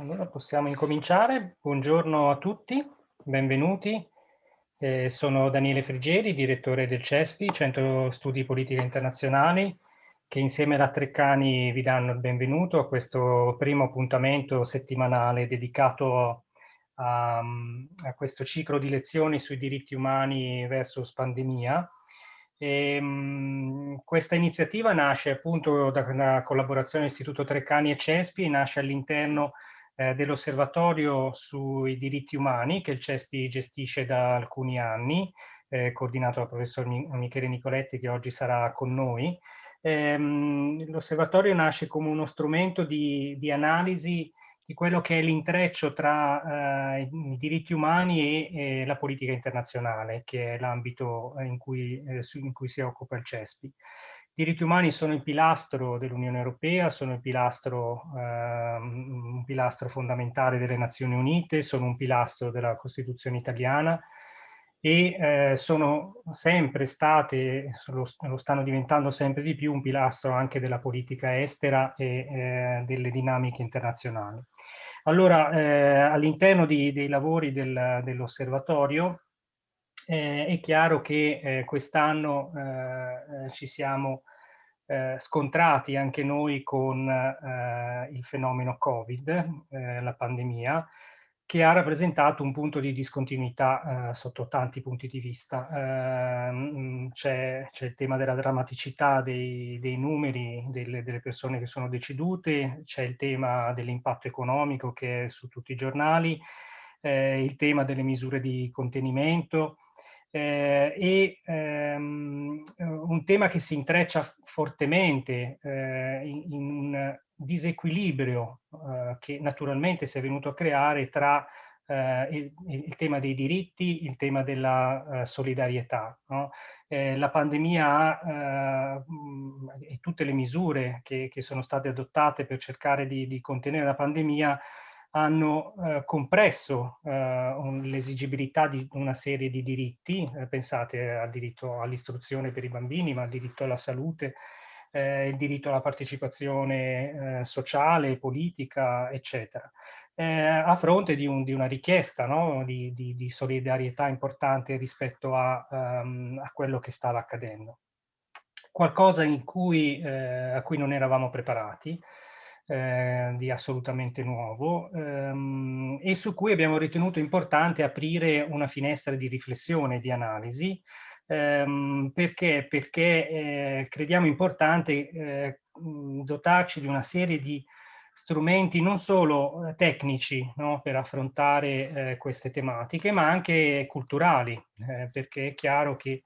Allora possiamo incominciare. Buongiorno a tutti, benvenuti. Eh, sono Daniele Frigeri, direttore del CESPI, Centro Studi Politica Internazionali, che insieme alla Treccani vi danno il benvenuto a questo primo appuntamento settimanale dedicato a, a questo ciclo di lezioni sui diritti umani versus pandemia. E, mh, questa iniziativa nasce appunto da una collaborazione Istituto Treccani e CESPI nasce all'interno eh, dell'Osservatorio sui diritti umani che il CESPI gestisce da alcuni anni, eh, coordinato dal professor Michele Nicoletti che oggi sarà con noi. Ehm, L'osservatorio nasce come uno strumento di, di analisi di quello che è l'intreccio tra eh, i diritti umani e, e, la politica internazionale, che è l'ambito in, eh, in, cui si occupa il CESPI. Diritti umani sono il pilastro dell'Unione Europea, sono il pilastro, eh, un pilastro fondamentale delle Nazioni Unite, sono un pilastro della Costituzione italiana e eh, sono sempre state, lo, lo, stanno diventando sempre di più, un pilastro anche della politica estera e eh, delle dinamiche internazionali. Allora, eh, all'interno dei lavori del, dell'osservatorio eh, è chiaro che eh, quest'anno eh, eh, ci siamo eh, scontrati anche noi con il fenomeno Covid, la pandemia, che ha rappresentato un punto di discontinuità sotto tanti punti di vista. Ehm, c'è, il tema della drammaticità dei, dei numeri delle, delle, persone che sono decedute, c'è il tema dell'impatto economico che è su tutti i giornali, il tema delle misure di contenimento, eh, e ehm, un tema che si intreccia fortemente eh, in, in, un disequilibrio eh, che naturalmente si è venuto a creare tra eh, il, il, tema dei diritti, il tema della eh, solidarietà. No? Eh, la pandemia e tutte le misure che, che, sono state adottate per cercare di, di contenere la pandemia hanno eh, compresso eh, l'esigibilità di una serie di diritti, eh, pensate al diritto all'istruzione per i bambini, ma al diritto alla salute, eh, il diritto alla partecipazione eh, sociale, politica, eccetera, eh, a fronte di, un, di una richiesta no? di, di, di, solidarietà importante rispetto a, um, a, quello che stava accadendo. Qualcosa cui, a cui non eravamo preparati, eh, di assolutamente nuovo ehm, e su cui abbiamo ritenuto importante aprire una finestra di riflessione, di analisi, ehm, perché, perché eh, crediamo importante eh, dotarci di una serie di strumenti non solo eh, tecnici no, per affrontare eh, queste tematiche, ma anche culturali, perché è chiaro che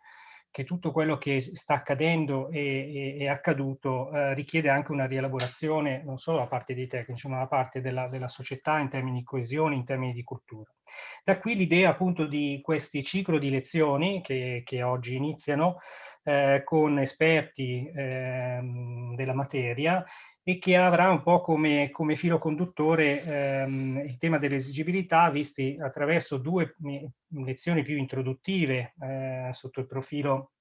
che tutto quello che sta accadendo e è accaduto eh, richiede anche una rielaborazione non solo da parte dei tecnici, ma da parte della, della società in termini di coesione, in termini di cultura. Da qui l'idea appunto di questi ciclo di lezioni che, che oggi iniziano eh, con esperti eh, della materia e che avrà un po' come, come filo conduttore ehm, il tema dell'esigibilità visti attraverso due lezioni più introduttive eh, sotto il profilo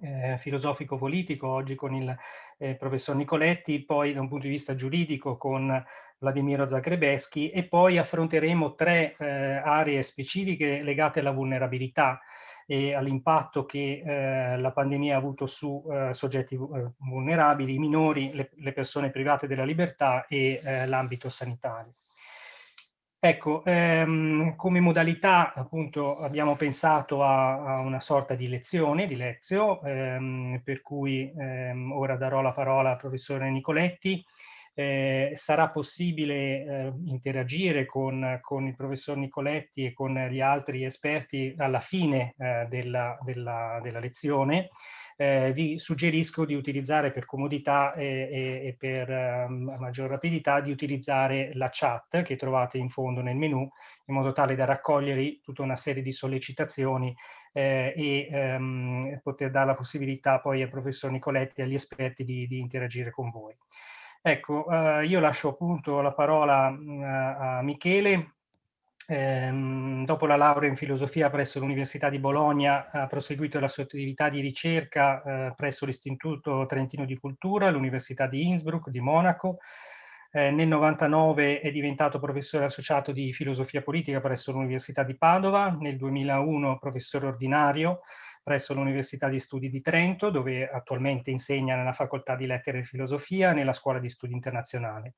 eh, filosofico-politico, oggi con il eh, professor Nicoletti, poi da un punto di vista giuridico con Vladimiro Zagrebeschi e poi affronteremo tre eh, aree specifiche legate alla vulnerabilità, e all'impatto che eh, la pandemia ha avuto su eh, soggetti eh, vulnerabili, i minori, le, le, persone private della libertà e eh, l'ambito sanitario. Ecco, ehm, come modalità appunto abbiamo pensato a, a, una sorta di lezione, di lezio, ehm, per cui ehm, ora darò la parola al professore Nicoletti, eh, sarà possibile eh, interagire con, con, il professor Nicoletti e con gli altri esperti alla fine eh, della, della, della, lezione. Eh, vi suggerisco di utilizzare per comodità e, e, per um, maggior rapidità di utilizzare la chat che trovate in fondo nel menu in modo tale da raccogliere tutta una serie di sollecitazioni eh, e um, poter dare la possibilità poi al professor Nicoletti e agli esperti di, di interagire con voi. Ecco, eh, io lascio appunto la parola mh, mm, a Michele. Ehm, dopo la laurea in filosofia presso l'Università di Bologna ha proseguito la sua attività di ricerca eh, presso l'Istituto Trentino di Cultura, l'Università di Innsbruck di Monaco, Eh, nel 99 è diventato professore associato di filosofia politica presso l'Università di Padova, nel 2001 professore ordinario presso l'Università di Studi di Trento, dove attualmente insegna nella Facoltà di Lettere e Filosofia nella Scuola di Studi Internazionali.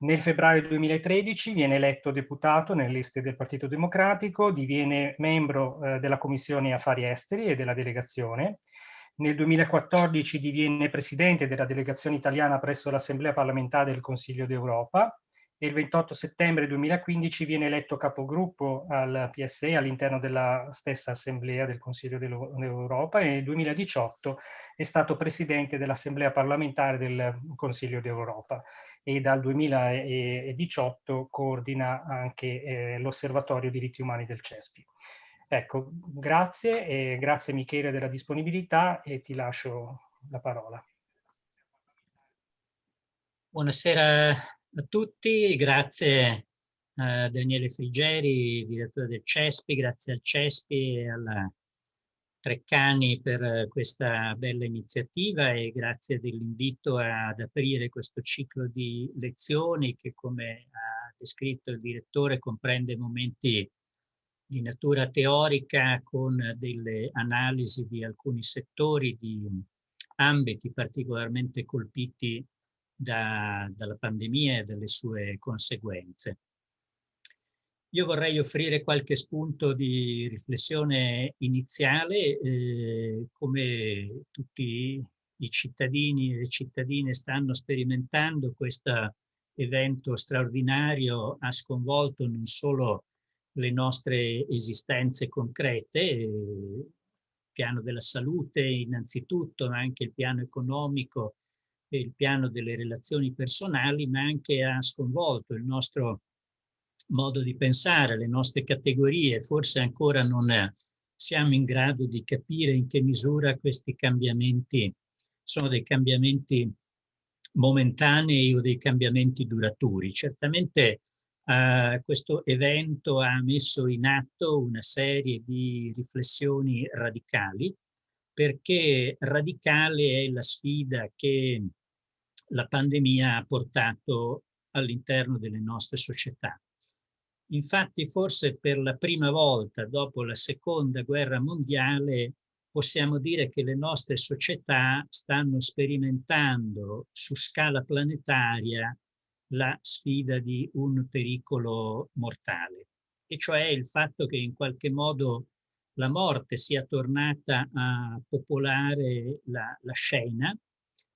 Nel febbraio 2013 viene eletto deputato nelle liste del Partito Democratico, diviene membro eh, della Commissione Affari Esteri e della delegazione. Nel 2014 diviene presidente della delegazione italiana presso l'Assemblea parlamentare del Consiglio d'Europa il 28 settembre 2015 viene eletto capogruppo al PSE all'interno della stessa Assemblea del Consiglio d'Europa e nel 2018 è stato presidente dell'Assemblea parlamentare del Consiglio d'Europa e dal 2018 coordina anche eh, l'Osservatorio diritti umani del CESPI. Ecco, grazie e grazie Michele della disponibilità e ti lascio la parola. Buonasera a tutti, grazie a Daniele Frigeri, direttore del CESPI, grazie al CESPI e alla Treccani per questa bella iniziativa e grazie dell'invito ad aprire questo ciclo di lezioni che come ha descritto il direttore comprende momenti di natura teorica con delle analisi di alcuni settori, di ambiti particolarmente colpiti da, dalla pandemia e dalle sue conseguenze. Io vorrei offrire qualche spunto di riflessione iniziale, eh, come tutti i cittadini e le cittadine stanno sperimentando questo evento straordinario ha sconvolto non solo le nostre esistenze concrete, il piano della salute innanzitutto, ma anche il piano economico il piano delle relazioni personali, ma anche ha sconvolto il nostro modo di pensare, le nostre categorie, forse ancora non siamo in grado di capire in che misura questi cambiamenti sono dei cambiamenti momentanei o dei cambiamenti duraturi. Certamente eh, questo evento ha messo in atto una serie di riflessioni radicali, perché radicale è la sfida che la pandemia ha portato all'interno delle nostre società. Infatti forse per la prima volta dopo la seconda guerra mondiale possiamo dire che le nostre società stanno sperimentando su scala planetaria la sfida di un pericolo mortale, e cioè il fatto che in qualche modo la morte sia tornata a popolare la, la scena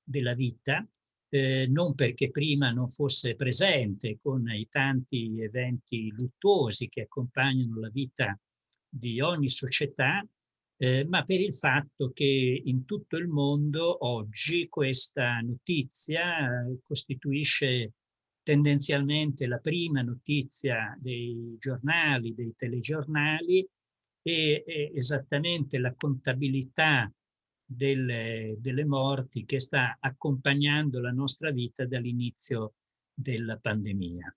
della vita eh, non perché prima non fosse presente con i tanti eventi luttuosi che accompagnano la vita di ogni società, eh, ma per il fatto che in tutto il mondo oggi questa notizia eh, costituisce tendenzialmente la prima notizia dei giornali, dei telegiornali e, e esattamente la contabilità delle, delle morti che sta accompagnando la nostra vita dall'inizio della pandemia.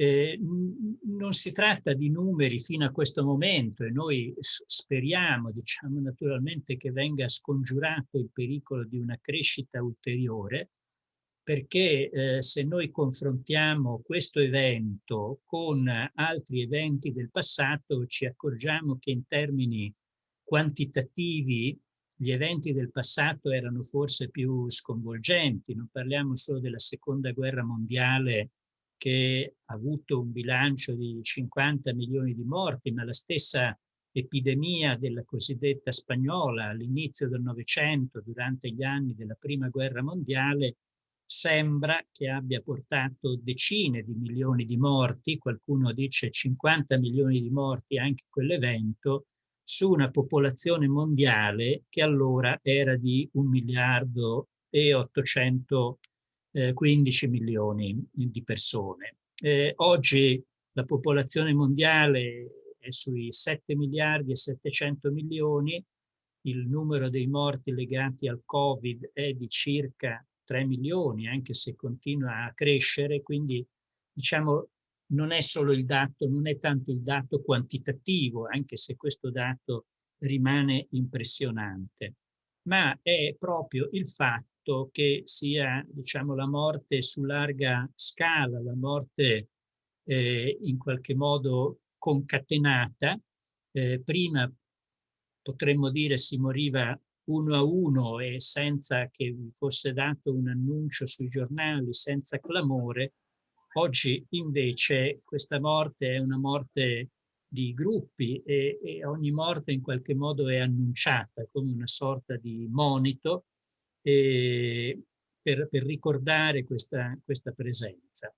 Eh, non si tratta di numeri fino a questo momento e noi speriamo, diciamo naturalmente, che venga scongiurato il pericolo di una crescita ulteriore, perché eh, se noi confrontiamo questo evento con altri eventi del passato ci accorgiamo che in termini quantitativi gli eventi del passato erano forse più sconvolgenti, non parliamo solo della seconda guerra mondiale che ha avuto un bilancio di 50 milioni di morti, ma la stessa epidemia della cosiddetta spagnola all'inizio del Novecento, durante gli anni della prima guerra mondiale, sembra che abbia portato decine di milioni di morti, qualcuno dice 50 milioni di morti anche quell'evento, su una popolazione mondiale che allora era di 1 miliardo e 815 milioni di persone. Eh, oggi la popolazione mondiale è sui 7 miliardi e 700 milioni, il numero dei morti legati al Covid è di circa 3 milioni, anche se continua a crescere, quindi diciamo non è solo il dato, non è tanto il dato quantitativo, anche se questo dato rimane impressionante, ma è proprio il fatto che sia diciamo, la morte su larga scala, la morte eh, in qualche modo concatenata. Eh, prima potremmo dire si moriva uno a uno e senza che vi fosse dato un annuncio sui giornali, senza clamore. Oggi invece questa morte è una morte di gruppi e, e, ogni morte in qualche modo è annunciata come una sorta di monito eh, per, per, ricordare questa, questa presenza.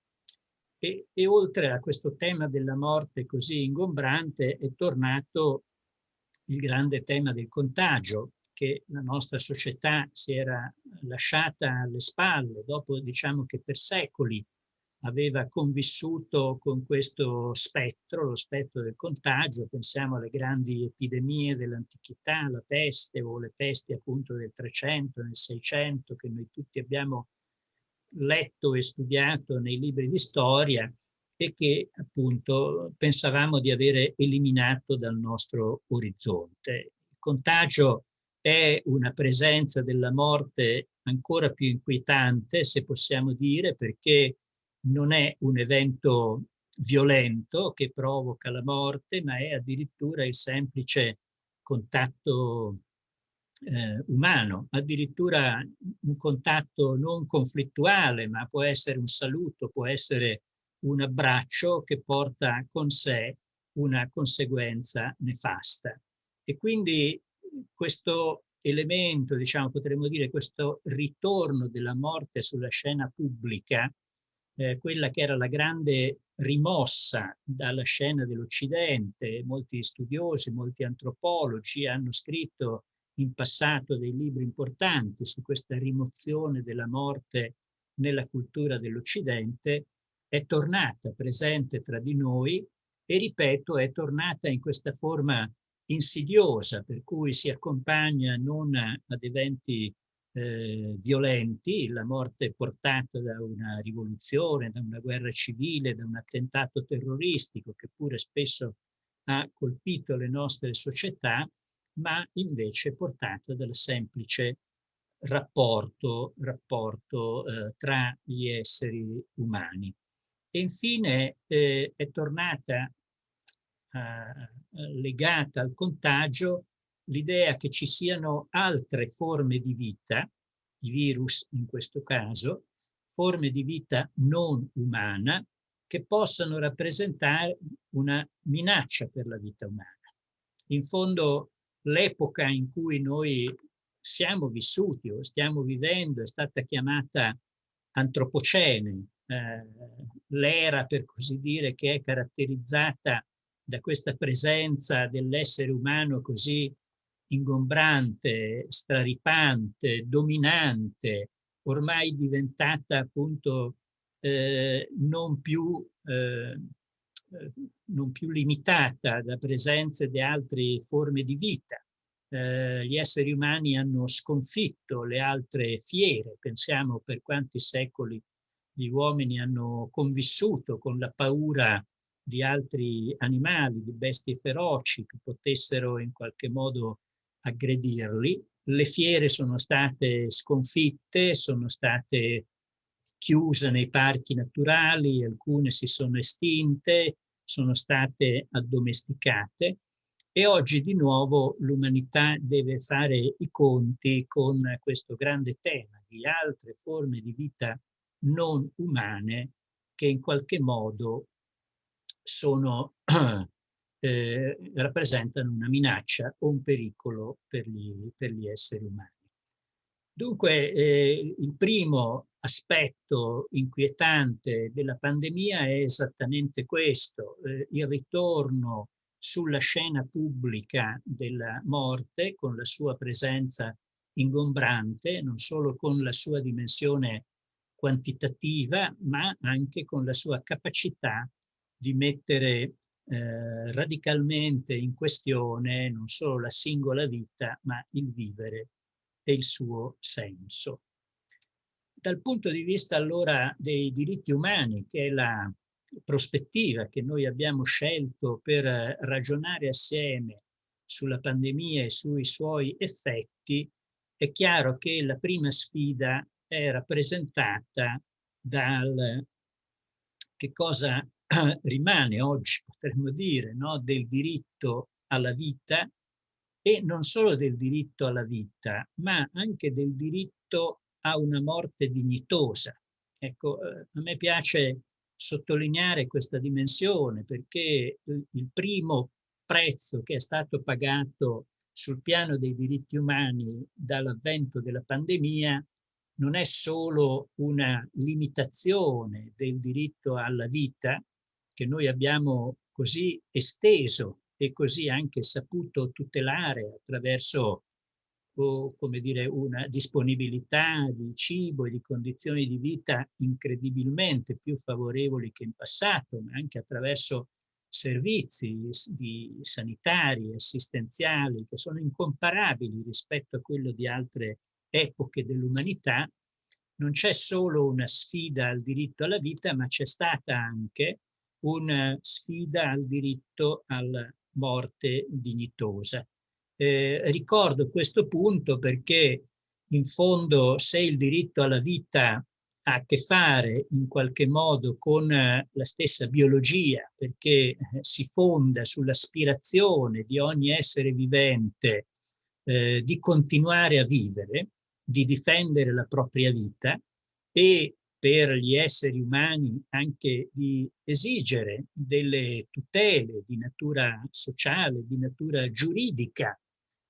E, e, oltre a questo tema della morte così ingombrante è tornato il grande tema del contagio che la nostra società si era lasciata alle spalle dopo diciamo che per secoli aveva convissuto con questo spettro, lo spettro del contagio, pensiamo alle grandi epidemie dell'antichità, la peste o le pesti appunto del 300, nel 600, che noi tutti abbiamo letto e studiato nei libri di storia e che appunto pensavamo di avere eliminato dal nostro orizzonte. Il contagio è una presenza della morte ancora più inquietante, se possiamo dire, perché non è un evento violento che provoca la morte, ma è addirittura il semplice contatto eh, umano, addirittura un contatto non conflittuale, ma può essere un saluto, può essere un abbraccio che porta con sé una conseguenza nefasta. E quindi questo elemento, diciamo, potremmo dire, questo ritorno della morte sulla scena pubblica, eh, quella che era la grande rimossa dalla scena dell'Occidente. Molti studiosi, molti antropologi hanno scritto in passato dei libri importanti su questa rimozione della morte nella cultura dell'Occidente, è tornata presente tra di noi e, ripeto, è tornata in questa forma insidiosa, per cui si accompagna non ad eventi eh, violenti, la morte portata da una rivoluzione, da una guerra civile, da un attentato terroristico che pure spesso ha colpito le nostre società, ma invece portata dal semplice rapporto, rapporto eh, tra gli esseri umani. E infine eh, è tornata eh, legata al contagio l'idea che ci siano altre forme di vita, i virus in questo caso, forme di vita non umana, che possano rappresentare una minaccia per la vita umana. In fondo l'epoca in cui noi siamo vissuti o stiamo vivendo è stata chiamata antropocene, eh, l'era per così dire che è caratterizzata da questa presenza dell'essere umano così ingombrante, straripante, dominante, ormai diventata appunto eh, non, più, eh, non, più, limitata da presenze di altre forme di vita. Eh, gli esseri umani hanno sconfitto le altre fiere, pensiamo per quanti secoli gli uomini hanno convissuto con la paura di altri animali, di bestie feroci che potessero in qualche modo aggredirli. Le fiere sono state sconfitte, sono state chiuse nei parchi naturali, alcune si sono estinte, sono state addomesticate e oggi di nuovo l'umanità deve fare i conti con questo grande tema di altre forme di vita non umane che in qualche modo sono eh, rappresentano una minaccia o un pericolo per gli, per gli esseri umani. Dunque, eh, il primo aspetto inquietante della pandemia è esattamente questo, eh, il ritorno sulla scena pubblica della morte con la sua presenza ingombrante, non solo con la sua dimensione quantitativa, ma anche con la sua capacità di mettere eh, radicalmente in questione non solo la singola vita, ma il vivere e il suo senso. Dal punto di vista allora dei diritti umani, che è la prospettiva che noi abbiamo scelto per ragionare assieme sulla pandemia e sui suoi effetti, è chiaro che la prima sfida è rappresentata dal che cosa rimane oggi, potremmo dire, no? del diritto alla vita e non solo del diritto alla vita, ma anche del diritto a una morte dignitosa. Ecco, eh, a me piace sottolineare questa dimensione perché il primo prezzo che è stato pagato sul piano dei diritti umani dall'avvento della pandemia non è solo una limitazione del diritto alla vita che noi abbiamo così esteso e così anche saputo tutelare attraverso o, come dire, una disponibilità di cibo e di condizioni di vita incredibilmente più favorevoli che in passato, ma anche attraverso servizi sanitari, assistenziali, che sono incomparabili rispetto a quello di altre epoche dell'umanità, non c'è solo una sfida al diritto alla vita, ma c'è stata anche una sfida al diritto alla morte dignitosa. Eh, ricordo questo punto perché in fondo se il diritto alla vita ha a che fare in qualche modo con eh, la stessa biologia perché eh, si fonda sull'aspirazione di ogni essere vivente eh, di continuare a vivere, di difendere la propria vita e per gli esseri umani anche di esigere delle tutele di natura sociale, di natura giuridica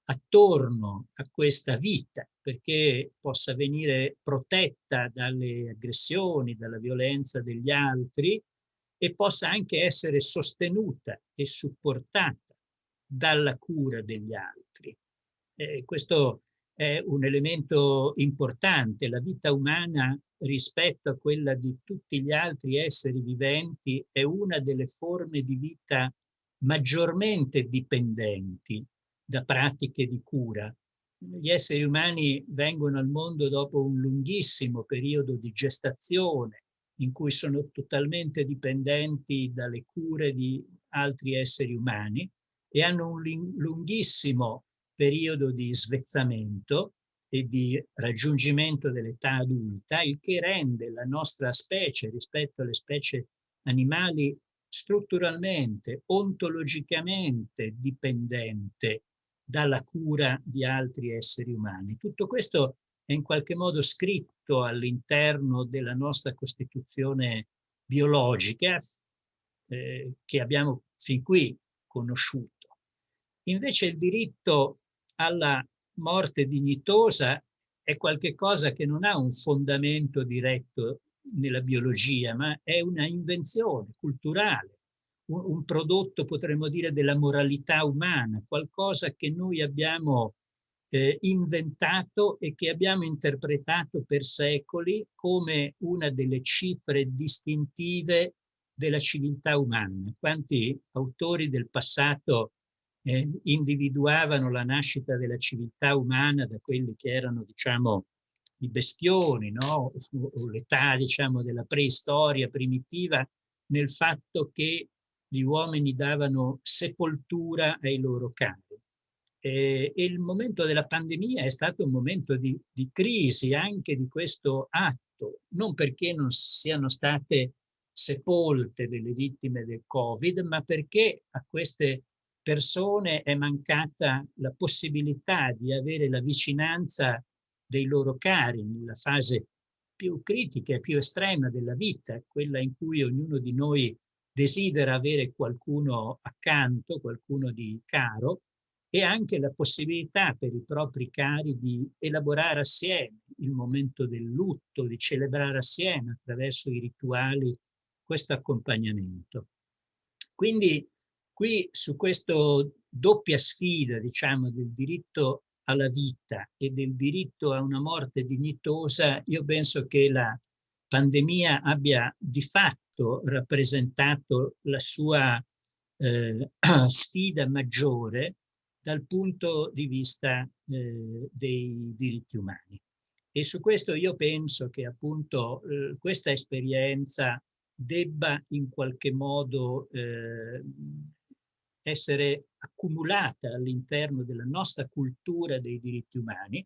attorno a questa vita perché possa venire protetta dalle aggressioni, dalla violenza degli altri e possa anche essere sostenuta e supportata dalla cura degli altri. Eh, questo è un elemento importante. La vita umana rispetto a quella di tutti gli altri esseri viventi è una delle forme di vita maggiormente dipendenti da pratiche di cura. Gli esseri umani vengono al mondo dopo un lunghissimo periodo di gestazione in cui sono totalmente dipendenti dalle cure di altri esseri umani e hanno un lunghissimo periodo di svezzamento e di raggiungimento dell'età adulta, il che rende la nostra specie rispetto alle specie animali strutturalmente, ontologicamente dipendente dalla cura di altri esseri umani. Tutto questo è in qualche modo scritto all'interno della nostra Costituzione biologica eh, che abbiamo fin qui conosciuto. Invece il diritto alla morte dignitosa è qualcosa che non ha un fondamento diretto nella biologia, ma è una invenzione culturale, un, un prodotto, potremmo dire, della moralità umana, qualcosa che noi abbiamo eh, inventato e che abbiamo interpretato per secoli come una delle cifre distintive della civiltà umana. Quanti autori del passato eh, individuavano la nascita della civiltà umana da quelli che erano, diciamo, i bestioni, no? l'età, diciamo, della preistoria primitiva, nel fatto che gli uomini davano sepoltura ai loro cari. E, e il momento della pandemia è stato un momento di, di crisi anche di questo atto, non perché non siano state sepolte delle vittime del Covid, ma perché a queste persone è mancata la possibilità di avere la vicinanza dei loro cari nella fase più critica e più estrema della vita, quella in cui ognuno di noi desidera avere qualcuno accanto, qualcuno di caro, e anche la possibilità per i propri cari di elaborare assieme il momento del lutto, di celebrare assieme attraverso i rituali questo accompagnamento. Quindi Qui su questa doppia sfida, diciamo, del diritto alla vita e del diritto a una morte dignitosa, io penso che la pandemia abbia di fatto rappresentato la sua eh, sfida maggiore dal punto di vista eh, dei diritti umani. E su questo io penso che appunto eh, questa esperienza debba in qualche modo eh, essere accumulata all'interno della nostra cultura dei diritti umani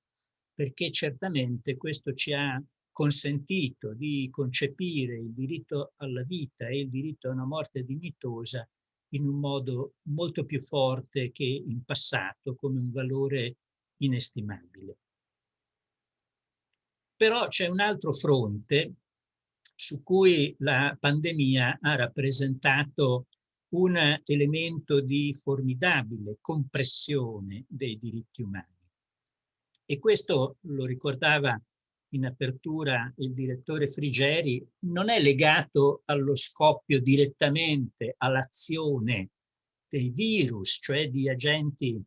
perché certamente questo ci ha consentito di concepire il diritto alla vita e il diritto a una morte dignitosa in un modo molto più forte che in passato come un valore inestimabile. Però c'è un altro fronte su cui la pandemia ha rappresentato un elemento di formidabile compressione dei diritti umani. E questo lo ricordava in apertura il direttore Frigeri, non è legato allo scoppio direttamente all'azione dei virus, cioè di agenti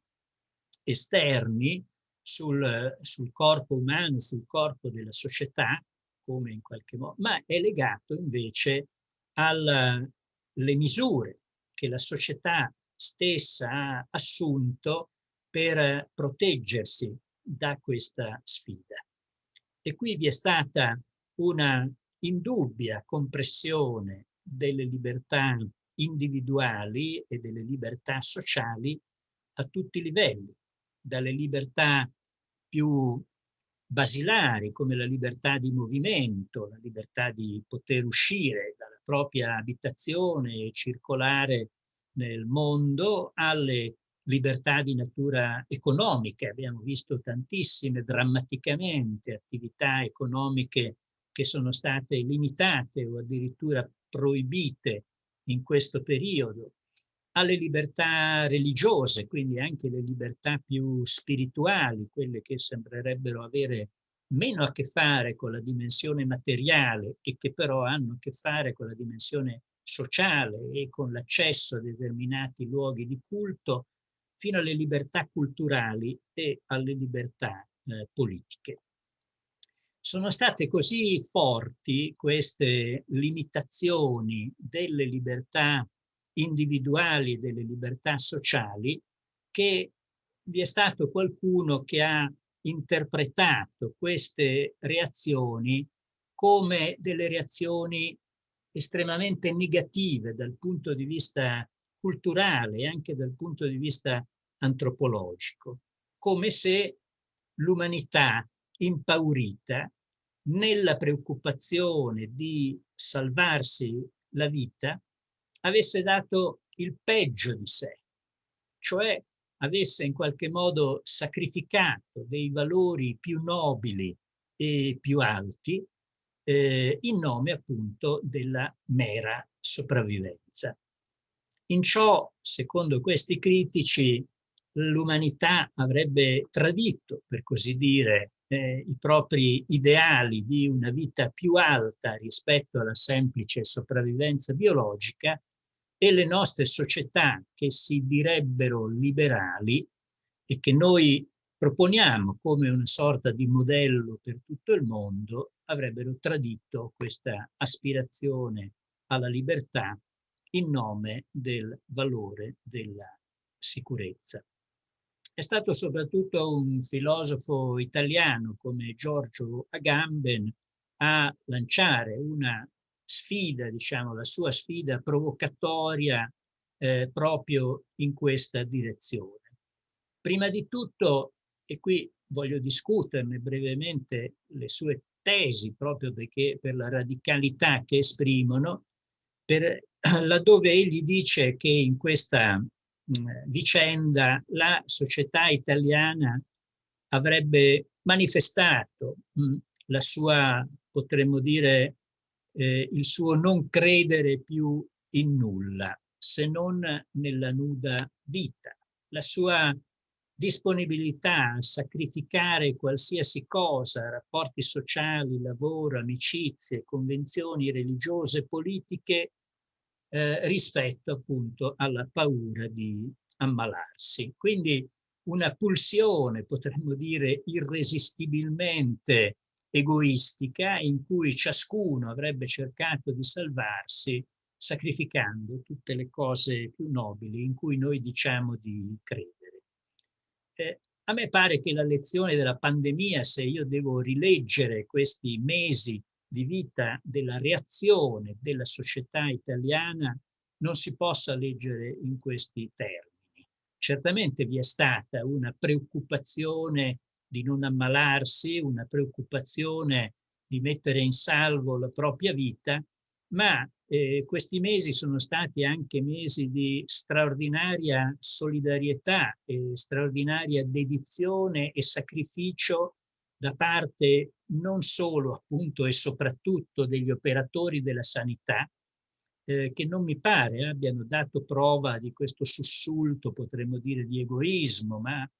esterni sul, sul corpo umano, sul corpo della società, come in qualche modo, ma è legato invece alle misure che la società stessa ha assunto per proteggersi da questa sfida. E qui vi è stata una indubbia compressione delle libertà individuali e delle libertà sociali a tutti i livelli, dalle libertà più basilari come la libertà di movimento, la libertà di poter uscire propria abitazione e circolare nel mondo, alle libertà di natura economica. Abbiamo visto tantissime, drammaticamente, attività economiche che sono state limitate o addirittura proibite in questo periodo, alle libertà religiose, quindi anche le libertà più spirituali, quelle che sembrerebbero avere meno a che fare con la dimensione materiale e che però hanno a che fare con la dimensione sociale e con l'accesso a determinati luoghi di culto, fino alle libertà culturali e alle libertà eh, politiche. Sono state così forti queste limitazioni delle libertà individuali e delle libertà sociali che vi è stato qualcuno che ha interpretato queste reazioni come delle reazioni estremamente negative dal punto di vista culturale e anche dal punto di vista antropologico, come se l'umanità impaurita nella preoccupazione di salvarsi la vita avesse dato il peggio di sé, cioè avesse in qualche modo sacrificato dei valori più nobili e più alti eh, in nome appunto della mera sopravvivenza. In ciò, secondo questi critici, l'umanità avrebbe tradito, per così dire, eh, i propri ideali di una vita più alta rispetto alla semplice sopravvivenza biologica e le nostre società che si direbbero liberali e che noi proponiamo come una sorta di modello per tutto il mondo avrebbero tradito questa aspirazione alla libertà in nome del valore della sicurezza. È stato soprattutto un filosofo italiano come Giorgio Agamben a lanciare una sfida, diciamo, la sua sfida provocatoria eh, proprio in questa direzione. Prima di tutto, e qui voglio discuterne brevemente le sue tesi, proprio perché per la radicalità che esprimono, per, laddove egli dice che in questa mh, vicenda la società italiana avrebbe manifestato mh, la sua, potremmo dire, eh, il suo non credere più in nulla, se non nella nuda vita, la sua disponibilità a sacrificare qualsiasi cosa, rapporti sociali, lavoro, amicizie, convenzioni religiose, politiche, eh, rispetto appunto alla paura di ammalarsi. Quindi una pulsione, potremmo dire, irresistibilmente egoistica in cui ciascuno avrebbe cercato di salvarsi sacrificando tutte le cose più nobili in cui noi diciamo di credere. Eh, a me pare che la lezione della pandemia, se io devo rileggere questi mesi di vita della reazione della società italiana, non si possa leggere in questi termini. Certamente vi è stata una preoccupazione di non ammalarsi, una preoccupazione di mettere in salvo la propria vita, ma eh, questi mesi sono stati anche mesi di straordinaria solidarietà e straordinaria dedizione e sacrificio da parte non solo appunto e soprattutto degli operatori della sanità, eh, che non mi pare abbiano dato prova di questo sussulto, potremmo dire, di egoismo, ma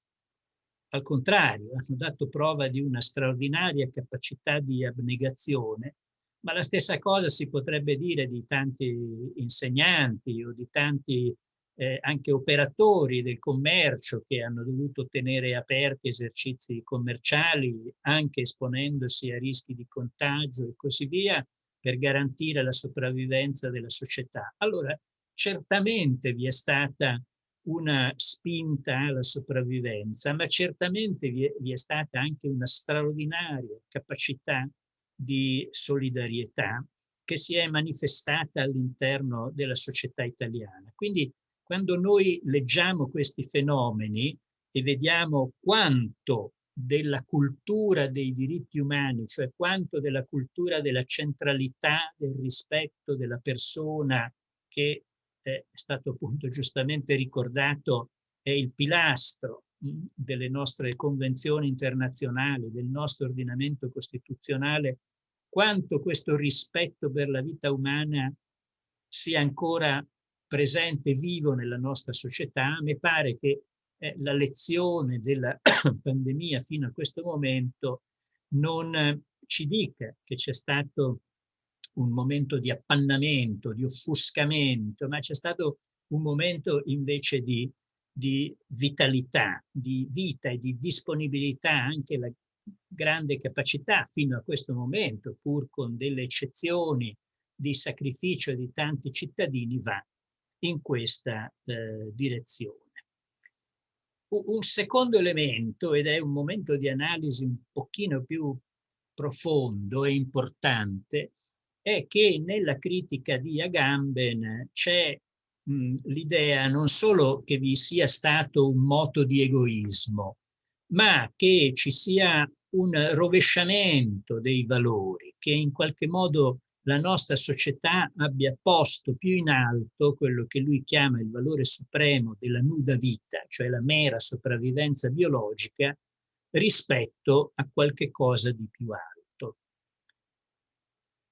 al contrario, hanno dato prova di una straordinaria capacità di abnegazione, ma la stessa cosa si potrebbe dire di tanti insegnanti o di tanti eh, anche operatori del commercio che hanno dovuto tenere aperti esercizi commerciali, anche esponendosi a rischi di contagio e così via, per garantire la sopravvivenza della società. Allora, certamente vi è stata una spinta alla sopravvivenza, ma certamente vi è, vi è stata anche una straordinaria capacità di solidarietà che si è manifestata all'interno della società italiana. Quindi quando noi leggiamo questi fenomeni e vediamo quanto della cultura dei diritti umani, cioè quanto della cultura della centralità, del rispetto della persona che è stato appunto giustamente ricordato, è il pilastro delle nostre convenzioni internazionali, del nostro ordinamento costituzionale, quanto questo rispetto per la vita umana sia ancora presente, vivo nella nostra società. Me pare che eh, la lezione della pandemia fino a questo momento non ci dica che c'è stato un momento di appannamento, di offuscamento, ma c'è stato un momento invece di, di vitalità, di vita e di disponibilità, anche la grande capacità fino a questo momento, pur con delle eccezioni di sacrificio di tanti cittadini, va in questa eh, direzione. Un secondo elemento, ed è un momento di analisi un pochino più profondo e importante, è che nella critica di Agamben c'è l'idea non solo che vi sia stato un moto di egoismo, ma che ci sia un rovesciamento dei valori, che in qualche modo la nostra società abbia posto più in alto quello che lui chiama il valore supremo della nuda vita, cioè la mera sopravvivenza biologica, rispetto a qualche cosa di più alto.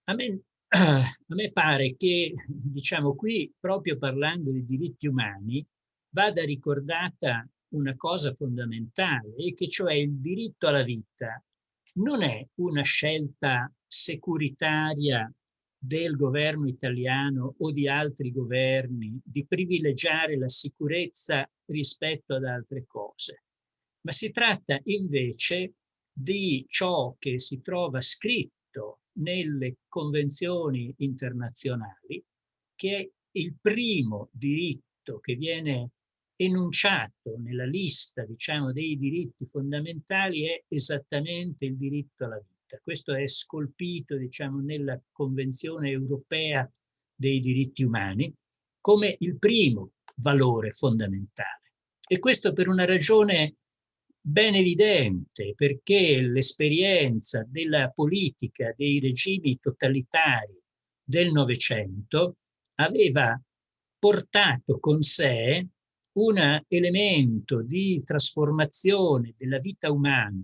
A me, a me pare che, diciamo qui, proprio parlando di diritti umani, vada ricordata una cosa fondamentale, e che cioè il diritto alla vita non è una scelta securitaria del governo italiano o di altri governi di privilegiare la sicurezza rispetto ad altre cose, ma si tratta invece di ciò che si trova scritto nelle convenzioni internazionali, che il primo diritto che viene enunciato nella lista diciamo, dei diritti fondamentali è esattamente il diritto alla vita. Questo è scolpito diciamo, nella Convenzione europea dei diritti umani come il primo valore fondamentale. E questo per una ragione ben evidente, perché l'esperienza della politica dei regimi totalitari del Novecento aveva portato con sé un elemento di trasformazione della vita umana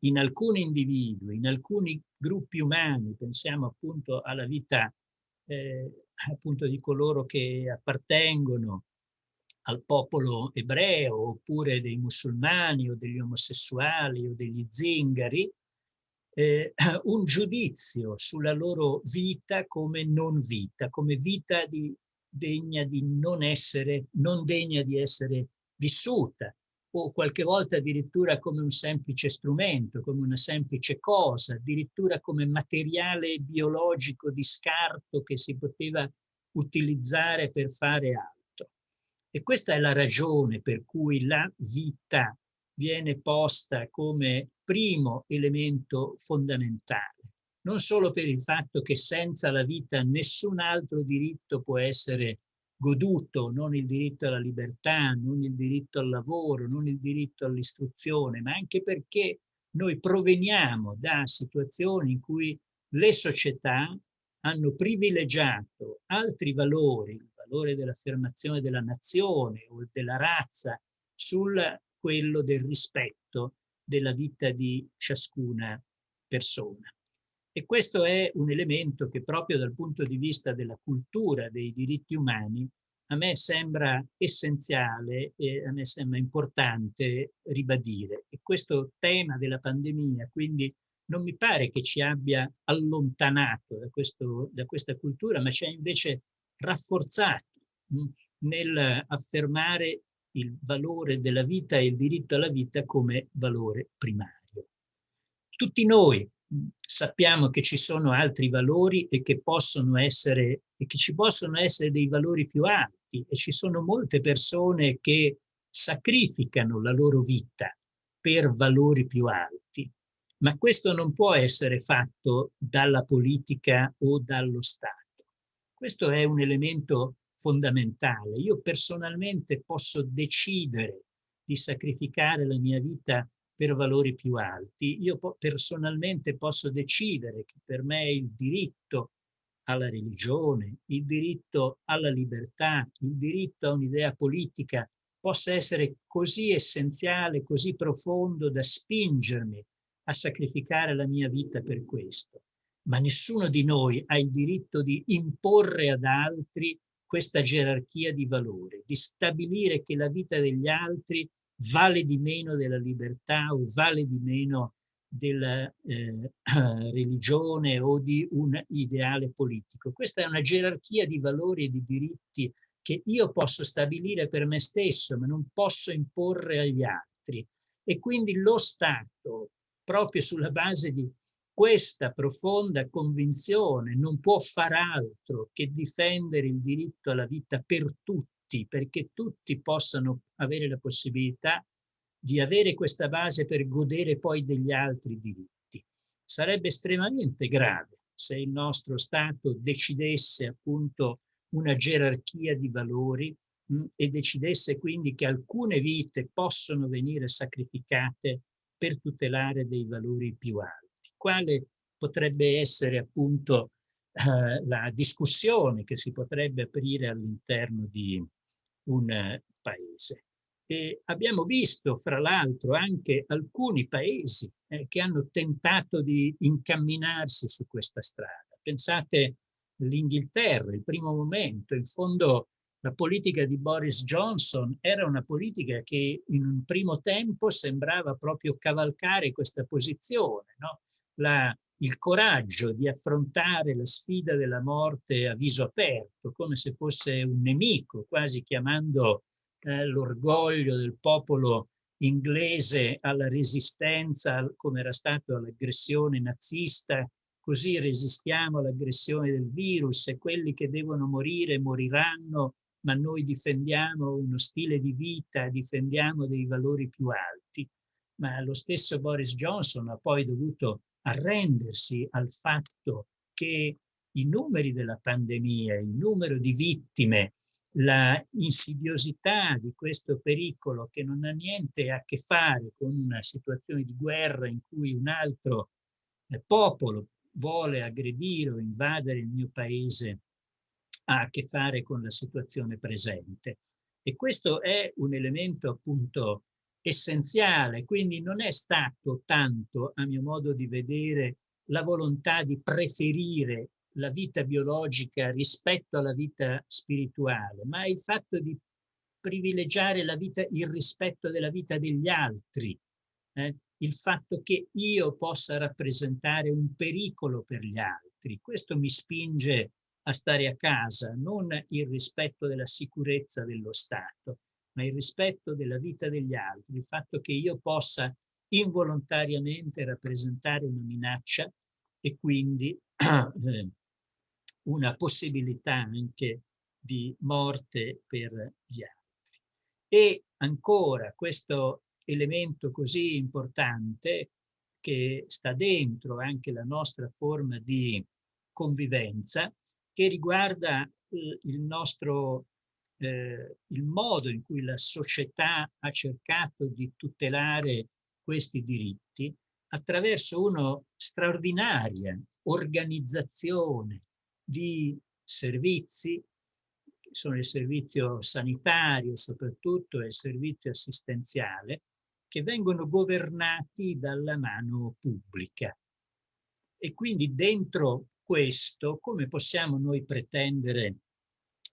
in alcuni individui, in alcuni gruppi umani, pensiamo appunto alla vita eh, appunto di coloro che appartengono al popolo ebreo oppure dei musulmani o degli omosessuali o degli zingari, eh, un giudizio sulla loro vita come non vita, come vita di degna di non essere, non degna di essere vissuta o qualche volta addirittura come un semplice strumento, come una semplice cosa, addirittura come materiale biologico di scarto che si poteva utilizzare per fare altro. E questa è la ragione per cui la vita viene posta come primo elemento fondamentale. Non solo per il fatto che senza la vita nessun altro diritto può essere goduto, non il diritto alla libertà, non il diritto al lavoro, non il diritto all'istruzione, ma anche perché noi proveniamo da situazioni in cui le società hanno privilegiato altri valori, valore dell'affermazione della nazione o della razza, sul quello del rispetto della vita di ciascuna persona. E questo è un elemento che proprio dal punto di vista della cultura dei diritti umani a me sembra essenziale e a me sembra importante ribadire. E questo tema della pandemia, quindi non mi pare che ci abbia allontanato da, questo, da questa cultura, ma ci ha invece rafforzato mh, nel affermare il valore della vita e il diritto alla vita come valore primario. Tutti noi sappiamo che ci sono altri valori e che possono essere e che ci possono essere dei valori più alti e ci sono molte persone che sacrificano la loro vita per valori più alti ma questo non può essere fatto dalla politica o dallo Stato. Questo è un elemento fondamentale. Io personalmente posso decidere di sacrificare la mia vita per valori più alti. Io personalmente posso decidere che per me il diritto alla religione, il diritto alla libertà, il diritto a un'idea politica possa essere così essenziale, così profondo da spingermi a sacrificare la mia vita per questo. Ma nessuno di noi ha il diritto di imporre ad altri questa gerarchia di valori, di stabilire che la vita degli altri vale di meno della libertà o vale di meno della eh, religione o di un ideale politico. Questa è una gerarchia di valori e di diritti che io posso stabilire per me stesso, ma non posso imporre agli altri. E quindi lo Stato proprio sulla base di questa profonda convinzione non può far altro che difendere il diritto alla vita per tutti, perché tutti possano avere la possibilità di avere questa base per godere poi degli altri diritti. Sarebbe estremamente grave se il nostro Stato decidesse appunto una gerarchia di valori mh, mm, e decidesse quindi che alcune vite possono venire sacrificate per tutelare dei valori più alti. Quale potrebbe essere appunto eh, la discussione che si potrebbe aprire all'interno di un paese. E abbiamo visto, fra l'altro, anche alcuni paesi eh, che hanno tentato di incamminarsi su questa strada. Pensate all'Inghilterra, il primo momento, in fondo la politica di Boris Johnson era una politica che in un primo tempo sembrava proprio cavalcare questa posizione, no? La, il coraggio di affrontare la sfida della morte a viso aperto, come se fosse un nemico, quasi chiamando eh, l'orgoglio del popolo inglese alla resistenza, come era stato all'aggressione nazista, così resistiamo all'aggressione del virus e quelli che devono morire moriranno ma noi difendiamo uno stile di vita, difendiamo dei valori più alti. Ma lo stesso Boris Johnson ha poi dovuto arrendersi al fatto che i numeri della pandemia, il numero di vittime, la insidiosità di questo pericolo che non ha niente a che fare con una situazione di guerra in cui un altro eh, popolo vuole aggredire o invadere il mio paese ha a che fare con la situazione presente. E questo è un elemento appunto essenziale, quindi non è stato tanto, a mio modo di vedere, la volontà di preferire la vita biologica rispetto alla vita spirituale, ma il fatto di privilegiare la vita, il rispetto della vita degli altri, eh? il fatto che io possa rappresentare un pericolo per gli altri. Questo mi spinge a stare a casa, non il rispetto della sicurezza dello Stato, ma il rispetto della vita degli altri, il fatto che io possa involontariamente rappresentare una minaccia e quindi eh, una possibilità anche di morte per gli altri. E ancora questo elemento così importante che sta dentro anche la nostra forma di convivenza che riguarda eh, il nostro eh, il modo in cui la società ha cercato di tutelare questi diritti attraverso una straordinaria organizzazione di servizi, sono il servizio sanitario soprattutto e il servizio assistenziale, che vengono governati dalla mano pubblica. E quindi dentro questo, come possiamo noi pretendere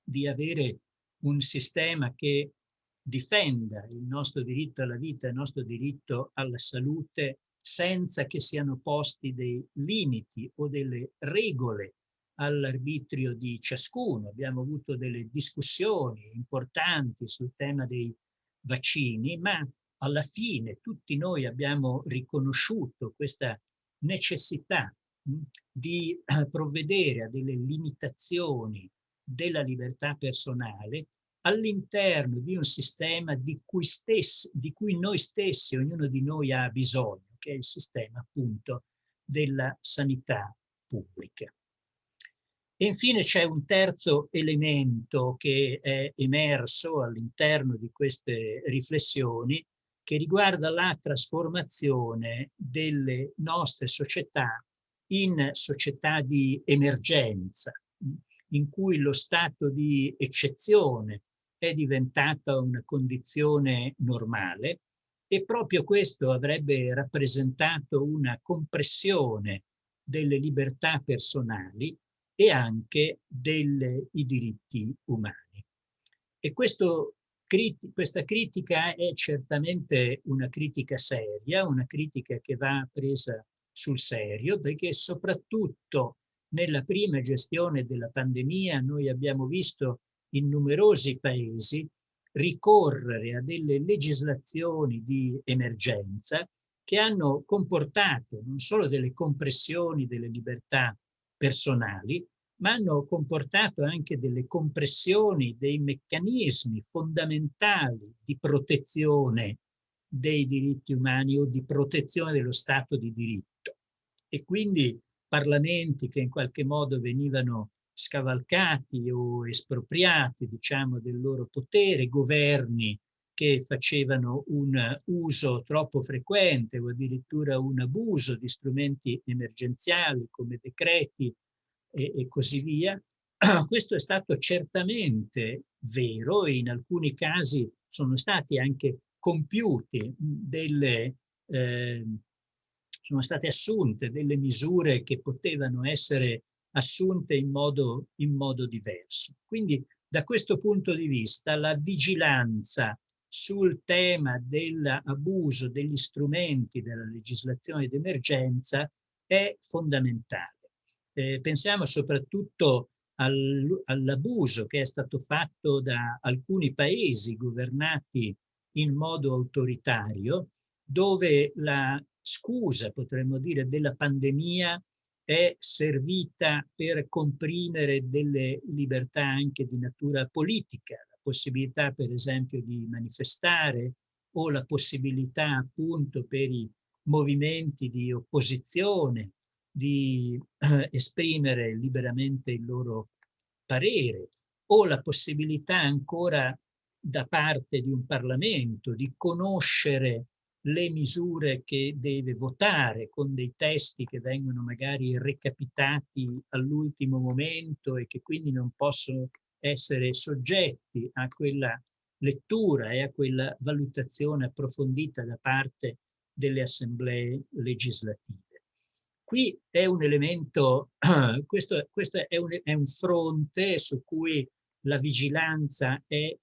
di avere un sistema che difenda il nostro diritto alla vita, il nostro diritto alla salute, senza che siano posti dei limiti o delle regole all'arbitrio di ciascuno. Abbiamo avuto delle discussioni importanti sul tema dei vaccini, ma alla fine tutti noi abbiamo riconosciuto questa necessità di eh, provvedere a delle limitazioni della libertà personale all'interno di un sistema di cui, stessi, di cui noi stessi, ognuno di noi ha bisogno, che è il sistema appunto della sanità pubblica. E infine c'è un terzo elemento che è emerso all'interno di queste riflessioni che riguarda la trasformazione delle nostre società in società di emergenza, in cui lo stato di eccezione è diventata una condizione normale e proprio questo avrebbe rappresentato una compressione delle libertà personali e anche dei diritti umani. E questo, questa critica è certamente una critica seria, una critica che va presa sul serio, perché soprattutto nella prima gestione della pandemia noi abbiamo visto in numerosi paesi ricorrere a delle legislazioni di emergenza che hanno comportato non solo delle compressioni delle libertà personali, ma hanno comportato anche delle compressioni dei meccanismi fondamentali di protezione dei diritti umani o di protezione dello Stato di diritto. E quindi parlamenti che in qualche modo venivano scavalcati o espropriati, diciamo, del loro potere, governi che facevano un uso troppo frequente o addirittura un abuso di strumenti emergenziali come decreti e, e così via. Questo è stato certamente vero e in alcuni casi sono stati anche compiuti delle, eh, sono state assunte delle misure che potevano essere assunte in modo, in modo diverso. Quindi da questo punto di vista la vigilanza sul tema dell'abuso degli strumenti della legislazione d'emergenza è fondamentale. Eh, pensiamo soprattutto al, all'abuso che è stato fatto da alcuni paesi governati in modo autoritario, dove la scusa, potremmo dire, della pandemia è servita per comprimere delle libertà anche di natura politica, la possibilità per esempio di manifestare o la possibilità appunto per i movimenti di opposizione di eh, esprimere liberamente il loro parere o la possibilità ancora da parte di un Parlamento di conoscere le misure che deve votare con dei testi che vengono magari recapitati all'ultimo momento e che quindi non possono essere soggetti a quella lettura e a quella valutazione approfondita da parte delle assemblee legislative. Qui è un elemento, questo, questo è, un, è un fronte su cui la vigilanza è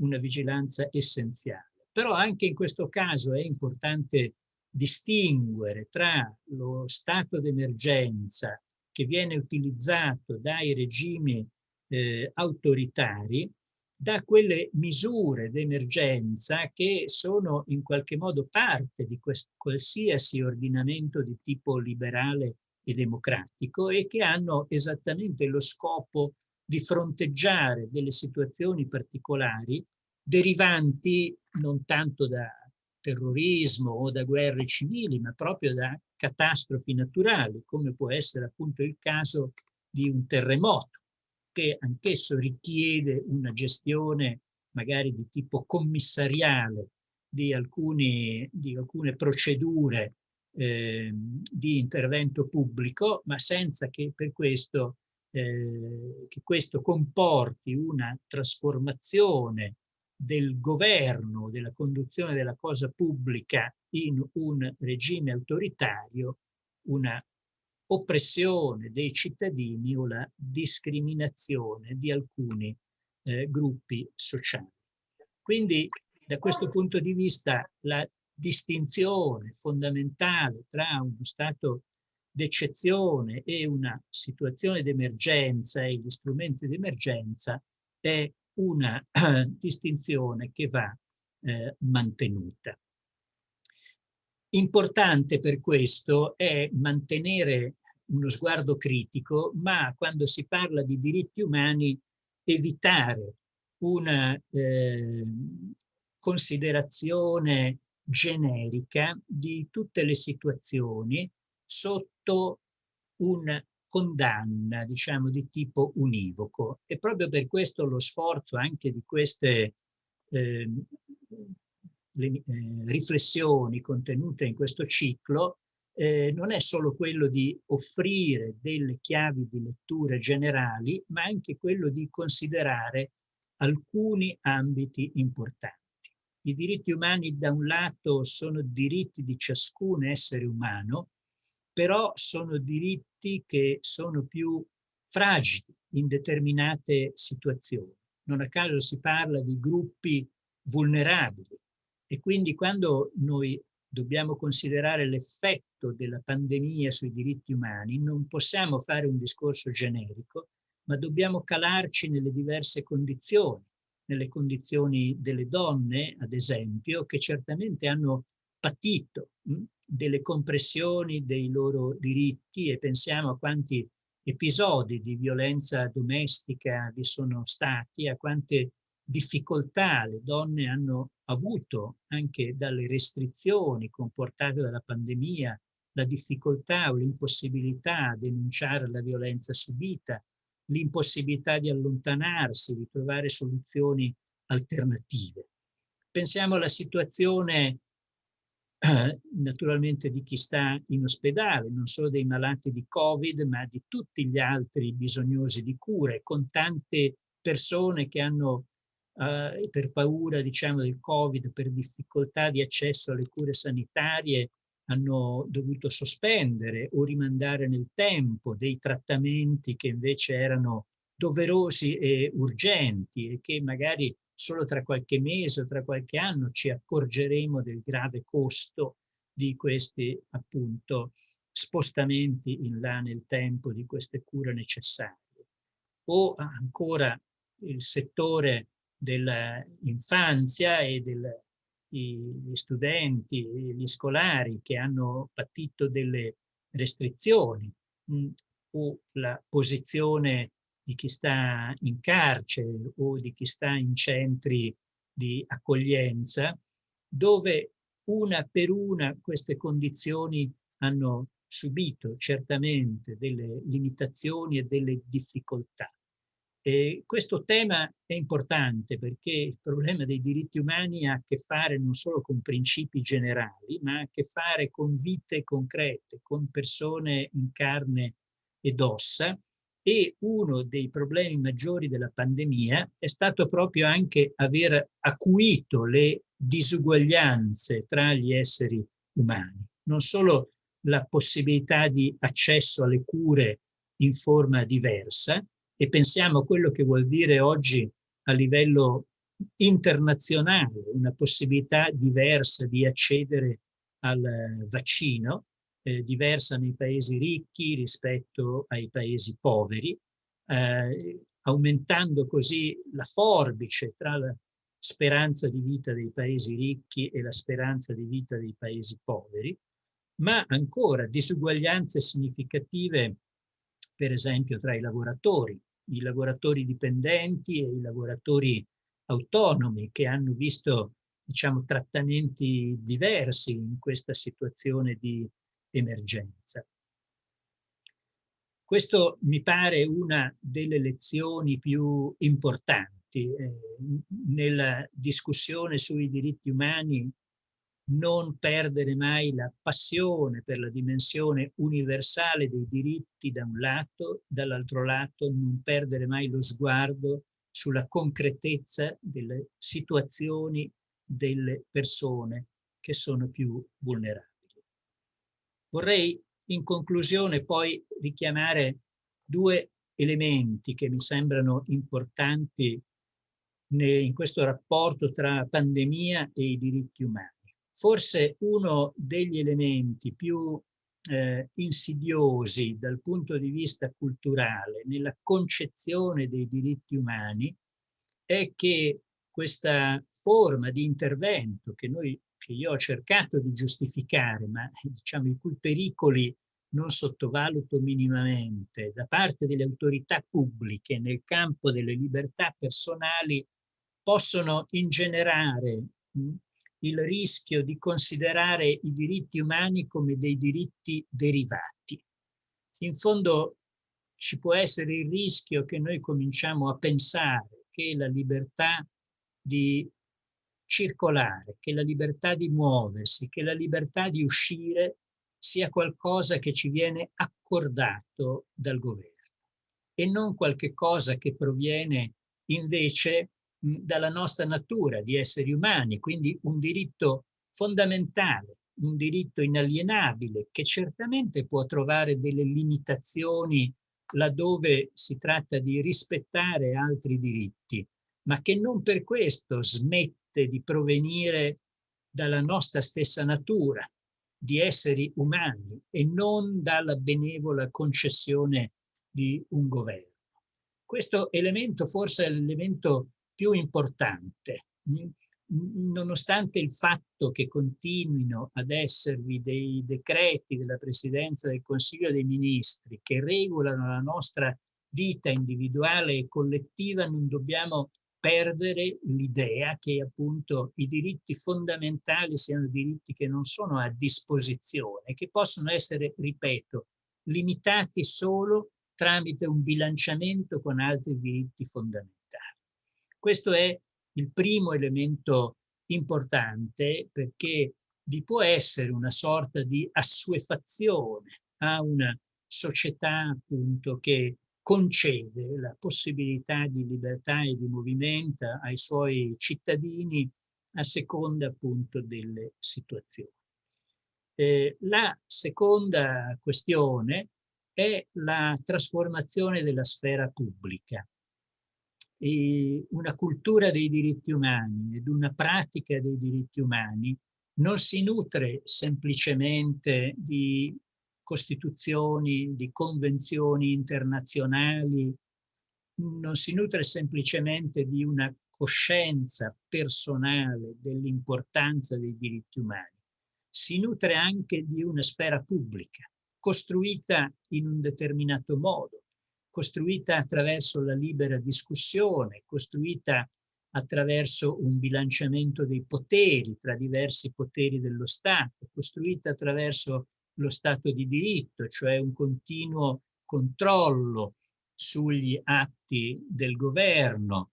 una vigilanza essenziale però anche in questo caso è importante distinguere tra lo stato d'emergenza che viene utilizzato dai regimi eh, autoritari da quelle misure d'emergenza che sono in qualche modo parte di qualsiasi ordinamento di tipo liberale e democratico e che hanno esattamente lo scopo di fronteggiare delle situazioni particolari derivanti non tanto da terrorismo o da guerre civili, ma proprio da catastrofi naturali, come può essere appunto il caso di un terremoto. che anch'esso richiede una gestione magari di tipo commissariale di, alcuni, di alcune procedure eh, di intervento pubblico, ma senza che per questo, eh, che questo comporti una trasformazione del governo, della conduzione della cosa pubblica in un regime autoritario, una oppressione dei cittadini o la discriminazione di alcuni eh, gruppi sociali. Quindi da questo punto di vista la distinzione fondamentale tra uno stato d'eccezione e una situazione d'emergenza e gli strumenti d'emergenza è una distinzione che va eh, mantenuta. Importante per questo è mantenere uno sguardo critico, ma quando si parla di diritti umani evitare una eh, considerazione generica di tutte le situazioni sotto una condanna, diciamo, di tipo univoco. E proprio per questo lo sforzo anche di queste eh, le, eh, riflessioni contenute in questo ciclo eh, non è solo quello di offrire delle chiavi di letture generali, ma anche quello di considerare alcuni ambiti importanti. I diritti umani da un lato sono diritti di ciascun essere umano, però sono diritti che sono più fragili in determinate situazioni. Non a caso si parla di gruppi vulnerabili e quindi quando noi dobbiamo considerare l'effetto della pandemia sui diritti umani, non possiamo fare un discorso generico, ma dobbiamo calarci nelle diverse condizioni, nelle condizioni delle donne, ad esempio, che certamente hanno patito mh, delle compressioni dei loro diritti e pensiamo a quanti episodi di violenza domestica vi sono stati, a quante difficoltà le donne hanno avuto anche dalle restrizioni comportate dalla pandemia, la difficoltà o l'impossibilità a denunciare la violenza subita, l'impossibilità di allontanarsi, di trovare soluzioni alternative. Pensiamo alla situazione naturalmente di chi sta in ospedale, non solo dei malati di Covid, ma di tutti gli altri bisognosi di cure, con tante persone che hanno eh, per paura diciamo, del Covid, per difficoltà di accesso alle cure sanitarie, hanno dovuto sospendere o rimandare nel tempo dei trattamenti che invece erano doverosi e urgenti e che magari solo tra qualche mese o tra qualche anno ci accorgeremo del grave costo di questi appunto spostamenti in là nel tempo di queste cure necessarie. O ancora il settore dell'infanzia e del, gli studenti, gli scolari che hanno patito delle restrizioni mh, o la posizione di chi sta in carcere o di chi sta in centri di accoglienza, dove una per una queste condizioni hanno subito certamente delle limitazioni e delle difficoltà. E questo tema è importante perché il problema dei diritti umani ha a che fare non solo con principi generali, ma ha a che fare con vite concrete, con persone in carne ed ossa e uno dei problemi maggiori della pandemia è stato proprio anche aver acuito le disuguaglianze tra gli esseri umani. Non solo la possibilità di accesso alle cure in forma diversa, e pensiamo a quello che vuol dire oggi a livello internazionale, una possibilità diversa di accedere al vaccino, eh, diversa nei paesi ricchi rispetto ai paesi poveri, eh, aumentando così la forbice tra la speranza di vita dei paesi ricchi e la speranza di vita dei paesi poveri, ma ancora disuguaglianze significative, per esempio, tra i lavoratori, i lavoratori dipendenti e i lavoratori autonomi che hanno visto diciamo, trattamenti diversi in questa situazione di emergenza. questo mi pare una delle lezioni più importanti eh, nella discussione sui diritti umani non perdere mai la passione per la dimensione universale dei diritti da un lato, dall'altro lato non perdere mai lo sguardo sulla concretezza delle situazioni delle persone che sono più vulnerabili. Vorrei in conclusione poi richiamare due elementi che mi sembrano importanti in questo rapporto tra pandemia e i diritti umani. Forse uno degli elementi più eh, insidiosi dal punto di vista culturale nella concezione dei diritti umani è che questa forma di intervento che, noi, che io ho cercato di giustificare, ma diciamo i cui pericoli non sottovaluto minimamente, da parte delle autorità pubbliche nel campo delle libertà personali possono ingenerare il rischio di considerare i diritti umani come dei diritti derivati. In fondo ci può essere il rischio che noi cominciamo a pensare che la libertà di circolare, che la libertà di muoversi, che la libertà di uscire sia qualcosa che ci viene accordato dal governo e non qualche cosa che proviene invece dalla nostra natura di esseri umani, quindi un diritto fondamentale, un diritto inalienabile che certamente può trovare delle limitazioni laddove si tratta di rispettare altri diritti, ma che non per questo smette di provenire dalla nostra stessa natura di esseri umani e non dalla benevola concessione di un governo. Questo elemento forse è l'elemento più importante, nonostante il fatto che continuino ad esservi dei decreti della Presidenza del Consiglio dei Ministri che regolano la nostra vita individuale e collettiva, non dobbiamo perdere l'idea che appunto i diritti fondamentali siano diritti che non sono a disposizione, che possono essere, ripeto, limitati solo tramite un bilanciamento con altri diritti fondamentali. Questo è il primo elemento importante perché vi può essere una sorta di assuefazione a una società appunto che concede la possibilità di libertà e di movimento ai suoi cittadini a seconda appunto delle situazioni. Eh, la seconda questione è la trasformazione della sfera pubblica una cultura dei diritti umani ed una pratica dei diritti umani non si nutre semplicemente di costituzioni, di convenzioni internazionali, non si nutre semplicemente di una coscienza personale dell'importanza dei diritti umani, si nutre anche di una sfera pubblica, costruita in un determinato modo, costruita attraverso la libera discussione, costruita attraverso un bilanciamento dei poteri tra diversi poteri dello Stato, costruita attraverso lo Stato di diritto, cioè un continuo controllo sugli atti del governo,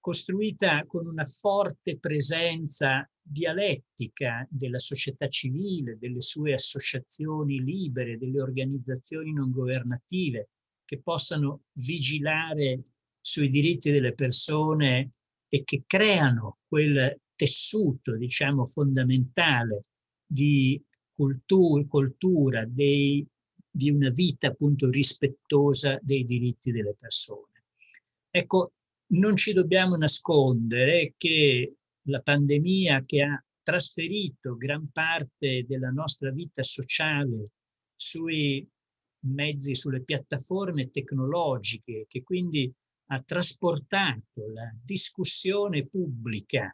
costruita con una forte presenza dialettica della società civile, delle sue associazioni libere, delle organizzazioni non governative, che possano vigilare sui diritti delle persone e che creano quel tessuto, diciamo, fondamentale di cultura, cultura dei, di una vita appunto rispettosa dei diritti delle persone. Ecco, non ci dobbiamo nascondere che la pandemia che ha trasferito gran parte della nostra vita sociale sui mezzi, sulle piattaforme tecnologiche, che quindi ha trasportato la discussione pubblica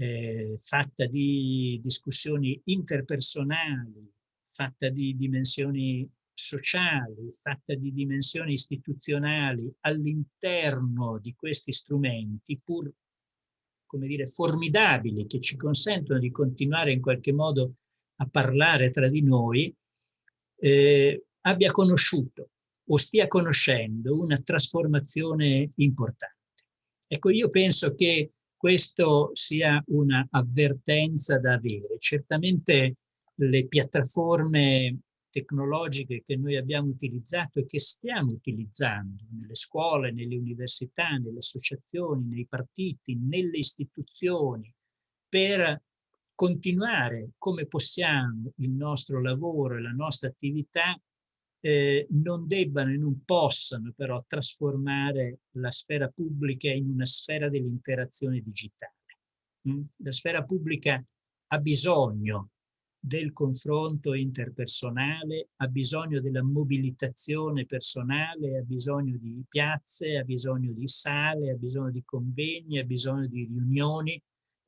eh, fatta di discussioni interpersonali, fatta di dimensioni sociali, fatta di dimensioni istituzionali all'interno di questi strumenti, pur come dire, formidabili, che ci consentono di continuare in qualche modo a parlare tra di noi, eh, abbia conosciuto o stia conoscendo una trasformazione importante. Ecco, io penso che questo sia una avvertenza da avere. Certamente le piattaforme tecnologiche che noi abbiamo utilizzato e che stiamo utilizzando nelle scuole, nelle università, nelle associazioni, nei partiti, nelle istituzioni, per continuare come possiamo il nostro lavoro e la nostra attività, eh, non debbano e non possano però trasformare la sfera pubblica in una sfera dell'interazione digitale. Mm? La sfera pubblica ha bisogno del confronto interpersonale, ha bisogno della mobilitazione personale, ha bisogno di piazze, ha bisogno di sale, ha bisogno di convegni, ha bisogno di riunioni.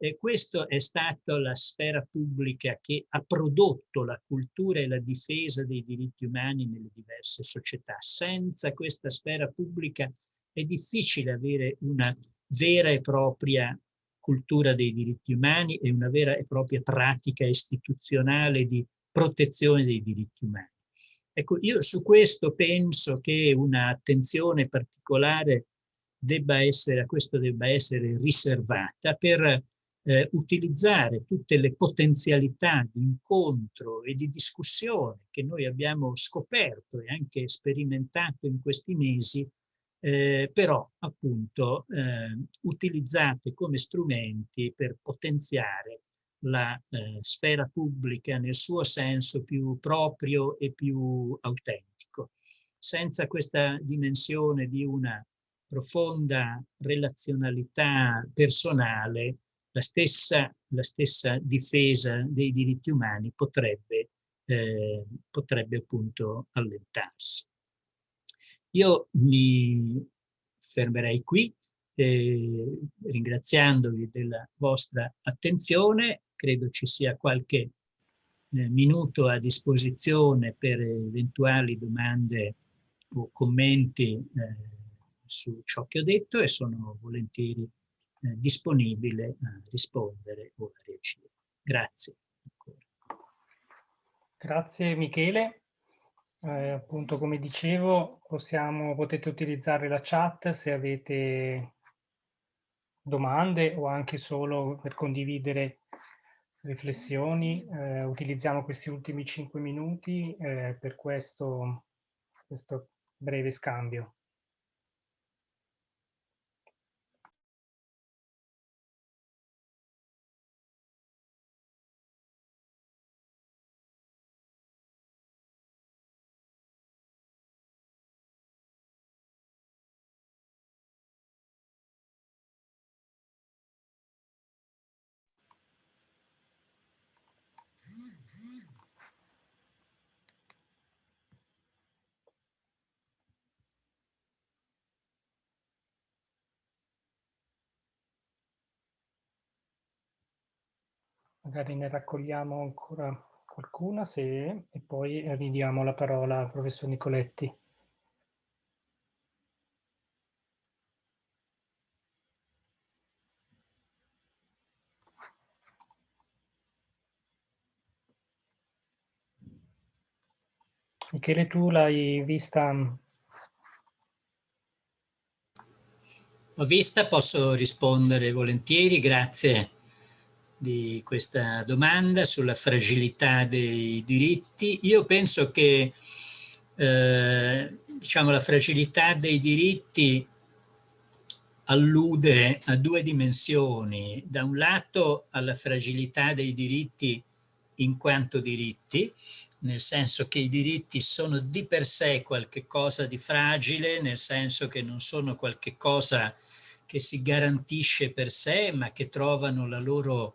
E questa è stata la sfera pubblica che ha prodotto la cultura e la difesa dei diritti umani nelle diverse società. Senza questa sfera pubblica è difficile avere una vera e propria cultura dei diritti umani e una vera e propria pratica istituzionale di protezione dei diritti umani. Ecco, io su questo penso che un'attenzione particolare debba essere, a questo debba essere riservata per eh, utilizzare tutte le potenzialità di incontro e di discussione che noi abbiamo scoperto e anche sperimentato in questi mesi eh, però appunto eh, utilizzate come strumenti per potenziare la eh, sfera pubblica nel suo senso più proprio e più autentico. Senza questa dimensione di una profonda relazionalità personale, la stessa, la stessa difesa dei diritti umani potrebbe, eh, potrebbe appunto allentarsi. Io mi fermerei qui, eh, ringraziandovi della vostra attenzione. Credo ci sia qualche eh, minuto a disposizione per eventuali domande o commenti eh, su ciò che ho detto e sono volentieri disponibile a rispondere o a reagire. Grazie. Grazie Michele eh, appunto come dicevo possiamo, potete utilizzare la chat se avete domande o anche solo per condividere riflessioni. Eh, utilizziamo questi ultimi cinque minuti eh, per questo, questo breve scambio. Magari ne raccogliamo ancora qualcuna se, e poi ridiamo la parola al professor Nicoletti. Michele, tu l'hai vista? L'ho vista, posso rispondere volentieri, grazie di questa domanda sulla fragilità dei diritti. Io penso che eh, diciamo, la fragilità dei diritti allude a due dimensioni. Da un lato alla fragilità dei diritti in quanto diritti, nel senso che i diritti sono di per sé qualche cosa di fragile, nel senso che non sono qualche cosa che si garantisce per sé, ma che trovano la loro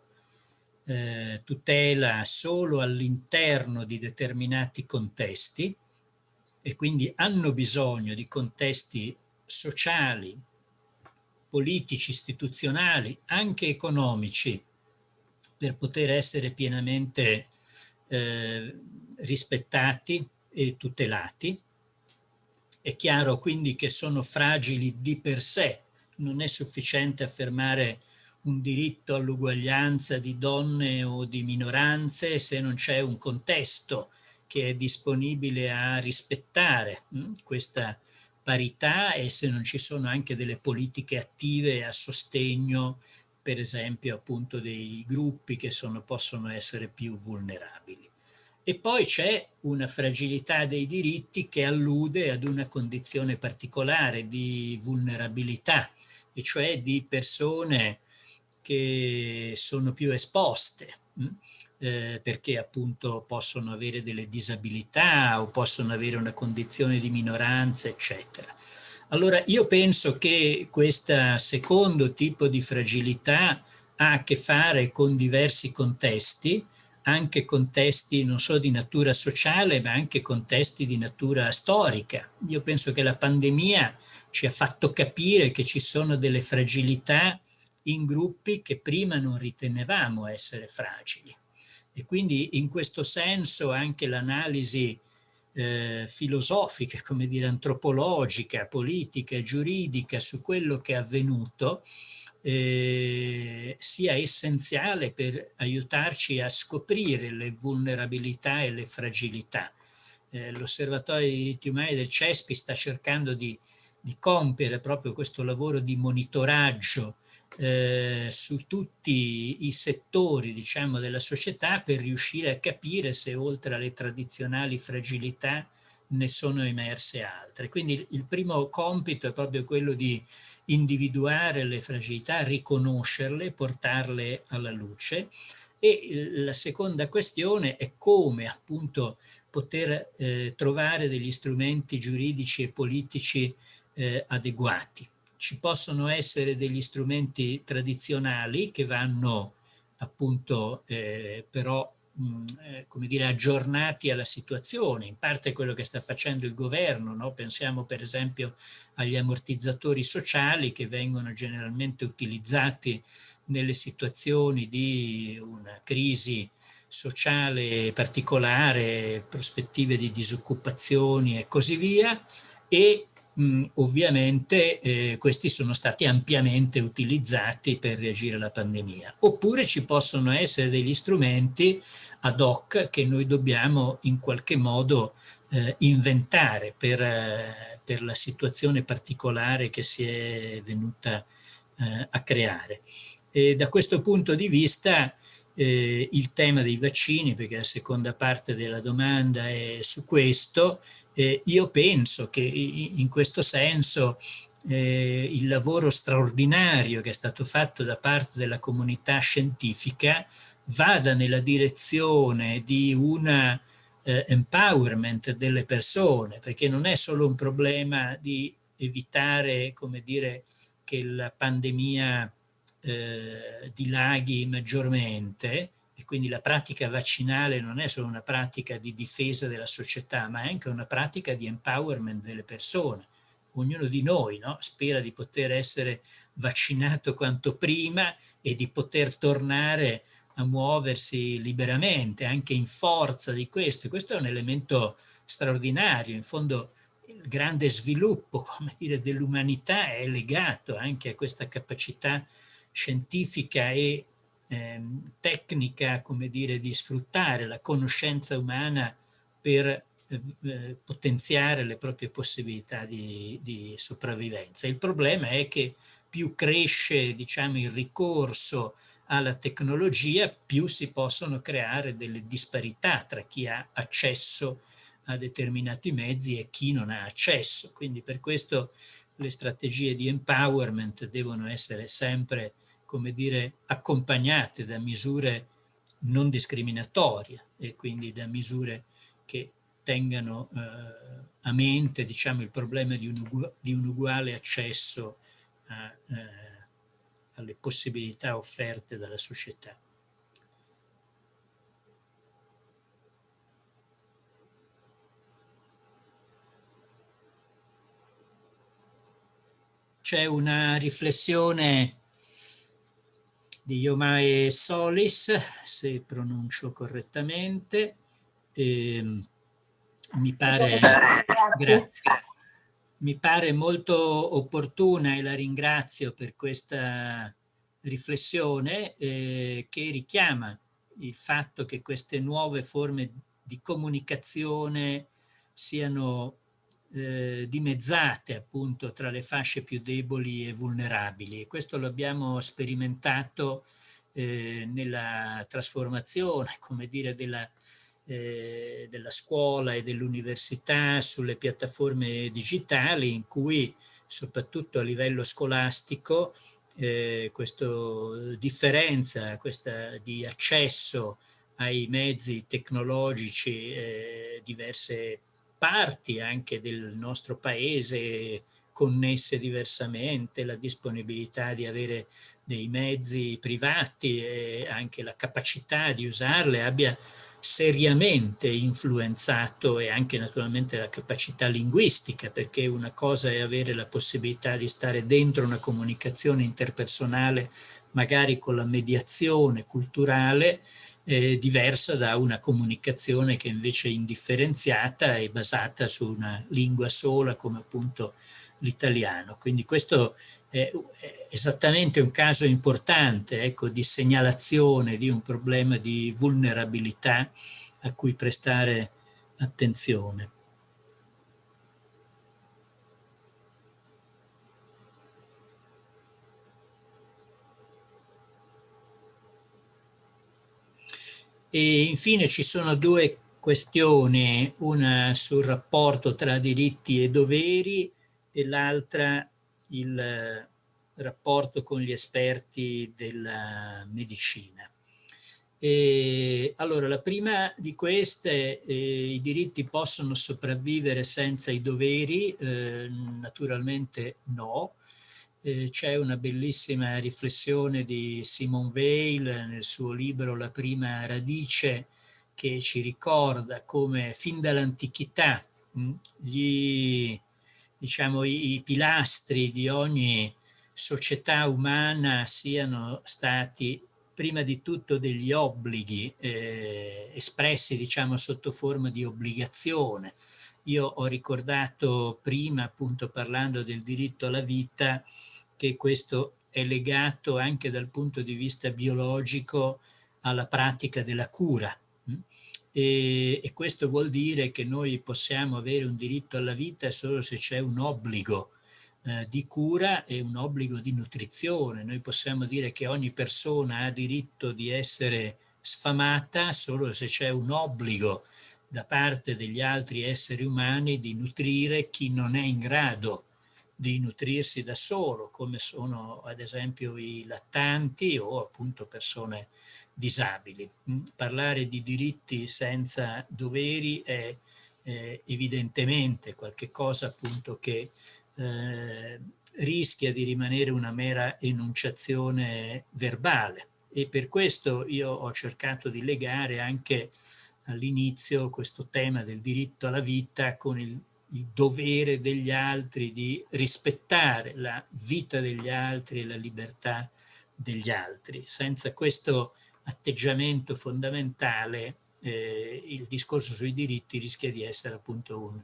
eh, tutela solo all'interno di determinati contesti e quindi hanno bisogno di contesti sociali, politici, istituzionali, anche economici, per poter essere pienamente eh, rispettati e tutelati. È chiaro quindi che sono fragili di per sé, non è sufficiente affermare un diritto all'uguaglianza di donne o di minoranze se non c'è un contesto che è disponibile a rispettare mh, hm, questa parità e se non ci sono anche delle politiche attive a sostegno, per esempio, appunto dei gruppi che sono, possono essere più vulnerabili. E poi c'è una fragilità dei diritti che allude ad una condizione particolare di vulnerabilità, e cioè di persone che sono più esposte, hm? eh, perché appunto possono avere delle disabilità o possono avere una condizione di minoranza, eccetera. Allora io penso che questo secondo tipo di fragilità ha a che fare con diversi contesti, anche contesti non solo di natura sociale, ma anche contesti di natura storica. Io penso che la pandemia ci ha fatto capire che ci sono delle fragilità in gruppi che prima non ritenevamo essere fragili. E quindi in questo senso anche l'analisi eh, filosofica, come dire, antropologica, politica, giuridica su quello che è avvenuto eh, sia essenziale per aiutarci a scoprire le vulnerabilità e le fragilità. Eh, L'Osservatorio dei diritti umani del CESPI sta cercando di, di compiere proprio questo lavoro di monitoraggio eh, su tutti i settori diciamo, della società per riuscire a capire se oltre alle tradizionali fragilità ne sono emerse altre. Quindi il primo compito è proprio quello di individuare le fragilità, riconoscerle, portarle alla luce e la seconda questione è come appunto poter eh, trovare degli strumenti giuridici e politici eh, adeguati. Ci possono essere degli strumenti tradizionali che vanno appunto eh, però eh, come dire, aggiornati alla situazione, in parte quello che sta facendo il governo, no? pensiamo per esempio agli ammortizzatori sociali che vengono generalmente utilizzati nelle situazioni di una crisi sociale particolare, prospettive di disoccupazioni e così via, e mh, ovviamente eh, questi sono stati ampiamente utilizzati per reagire alla pandemia. Oppure ci possono essere degli strumenti ad hoc che noi dobbiamo in qualche modo eh, inventare per, eh, per, la situazione particolare che si è venuta eh, a creare. E da questo punto di vista eh, il tema dei vaccini, perché la seconda parte della domanda è su questo, eh, io penso che in questo senso eh, il lavoro straordinario che è stato fatto da parte della comunità scientifica vada nella direzione di un eh, empowerment delle persone, perché non è solo un problema di evitare, come dire, che la pandemia eh, dilaghi maggiormente, e quindi la pratica vaccinale non è solo una pratica di difesa della società, ma è anche una pratica di empowerment delle persone. Ognuno di noi no? spera di poter essere vaccinato quanto prima e di poter tornare a muoversi liberamente, anche in forza di questo. Questo è un elemento straordinario, in fondo il grande sviluppo dell'umanità è legato anche a questa capacità scientifica e eh, tecnica come dire, di sfruttare la conoscenza umana per eh, potenziare le proprie possibilità di, di, sopravvivenza. Il problema è che più cresce diciamo, il ricorso alla tecnologia, più si possono creare delle disparità tra chi ha accesso a determinati mezzi e chi non ha accesso. Quindi per questo le strategie di empowerment devono essere sempre, come dire, accompagnate da misure non discriminatorie e quindi da misure che tengano eh, a mente diciamo, il problema di un, di un uguale accesso a, eh, alle possibilità offerte dalla società. C'è una riflessione di Yomae Solis, se pronuncio correttamente, eh, mi pare, grazie. Mi pare molto opportuna e la ringrazio per questa riflessione eh, che richiama il fatto che queste nuove forme di comunicazione siano eh, dimezzate appunto tra le fasce più deboli e vulnerabili. Questo lo abbiamo sperimentato eh, nella trasformazione, come dire, della, eh, della scuola e dell'università sulle piattaforme digitali in cui soprattutto a livello scolastico eh, questa differenza questa di accesso ai mezzi tecnologici eh, diverse parti anche del nostro paese connesse diversamente, la disponibilità di avere dei mezzi privati e anche la capacità di usarle abbia seriamente influenzato e anche naturalmente la capacità linguistica, perché una cosa è avere la possibilità di stare dentro una comunicazione interpersonale, magari con la mediazione culturale, eh, diversa da una comunicazione che invece è indifferenziata e basata su una lingua sola come appunto l'italiano. Quindi questo è esattamente un caso importante ecco, di segnalazione di un problema di vulnerabilità a cui prestare attenzione. E infine ci sono due questioni, una sul rapporto tra diritti e doveri e l'altra il rapporto con gli esperti della medicina. E, allora, la prima di queste, eh, i diritti possono sopravvivere senza i doveri? Eh, naturalmente no, eh, c'è una bellissima riflessione di Simone Weil nel suo libro La prima radice che ci ricorda come fin dall'antichità mm, gli, diciamo, i, pilastri di ogni società umana siano stati prima di tutto degli obblighi eh, espressi diciamo sotto forma di obbligazione. Io ho ricordato prima appunto parlando del diritto alla vita che questo è legato anche dal punto di vista biologico alla pratica della cura. E, e questo vuol dire che noi possiamo avere un diritto alla vita solo se c'è un obbligo eh, di cura e un obbligo di nutrizione. Noi possiamo dire che ogni persona ha diritto di essere sfamata solo se c'è un obbligo da parte degli altri esseri umani di nutrire chi non è in grado di nutrirsi da solo, come sono ad esempio i lattanti o appunto persone disabili. Mm, parlare di diritti senza doveri è eh, evidentemente qualcosa appunto che eh, rischia di rimanere una mera enunciazione verbale e per questo io ho cercato di legare anche all'inizio questo tema del diritto alla vita con il il dovere degli altri di rispettare la vita degli altri e la libertà degli altri. Senza questo atteggiamento fondamentale eh, il discorso sui diritti rischia di essere appunto un,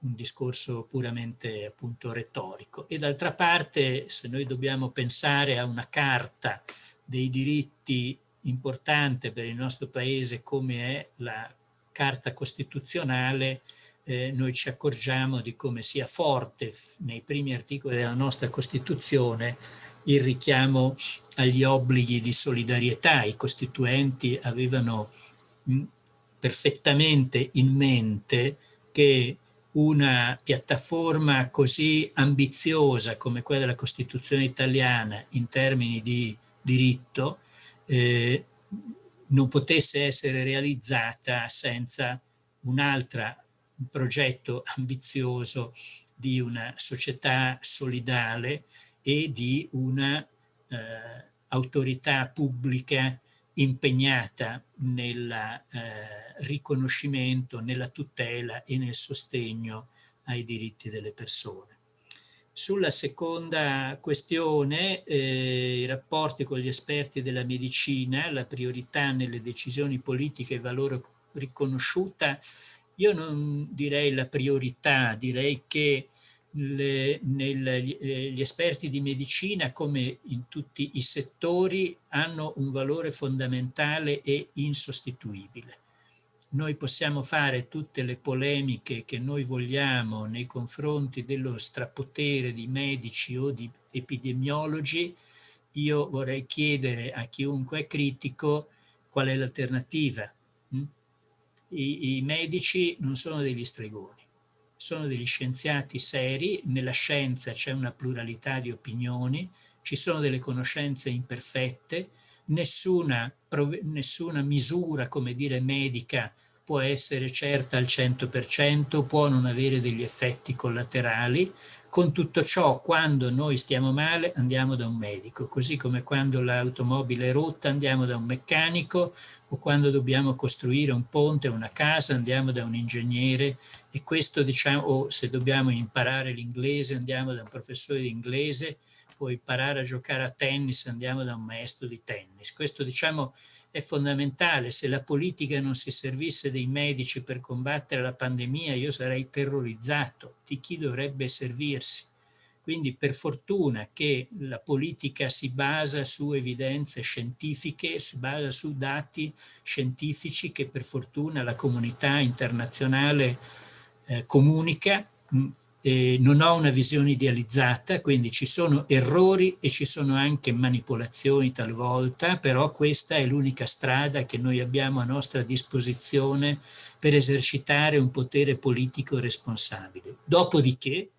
un discorso puramente appunto retorico. E d'altra parte se noi dobbiamo pensare a una carta dei diritti importante per il nostro paese come è la carta costituzionale, eh, noi ci accorgiamo di come sia forte nei primi articoli della nostra Costituzione il richiamo agli obblighi di solidarietà. I costituenti avevano perfettamente in mente che una piattaforma così ambiziosa come quella della Costituzione italiana in termini di diritto eh, non potesse essere realizzata senza un'altra progetto ambizioso di una società solidale e di una eh, autorità pubblica impegnata nel eh, riconoscimento, nella tutela e nel sostegno ai diritti delle persone. Sulla seconda questione, eh, i rapporti con gli esperti della medicina, la priorità nelle decisioni politiche e valore riconosciuta io non direi la priorità, direi che le, nel, eh, gli esperti di medicina, come in tutti i settori, hanno un valore fondamentale e insostituibile. noi possiamo fare tutte le polemiche che noi vogliamo nei confronti dello strapotere di medici o di epidemiologi, io vorrei chiedere a chiunque è critico qual è l'alternativa. I, I medici non sono degli stregoni, sono degli scienziati seri, nella scienza c'è una pluralità di opinioni, ci sono delle conoscenze imperfette, nessuna, nessuna misura, come dire, medica può essere certa al 100%, può non avere degli effetti collaterali. Con tutto ciò, quando noi stiamo male, andiamo da un medico, così come quando l'automobile è rotta andiamo da un meccanico o quando dobbiamo costruire un ponte o una casa andiamo da un ingegnere e questo diciamo, o se dobbiamo imparare l'inglese andiamo da un professore di inglese può imparare a giocare a tennis, andiamo da un maestro di tennis. Questo diciamo è fondamentale. Se la politica non si servisse dei medici per combattere la pandemia, io sarei terrorizzato di chi dovrebbe servirsi. Quindi per fortuna che la politica si basa su evidenze scientifiche, si basa su dati scientifici che per fortuna la comunità internazionale eh, comunica, eh, non ho una visione idealizzata, quindi ci sono errori e ci sono anche manipolazioni talvolta, però questa è l'unica strada che noi abbiamo a nostra disposizione per esercitare un potere politico responsabile. Dopodiché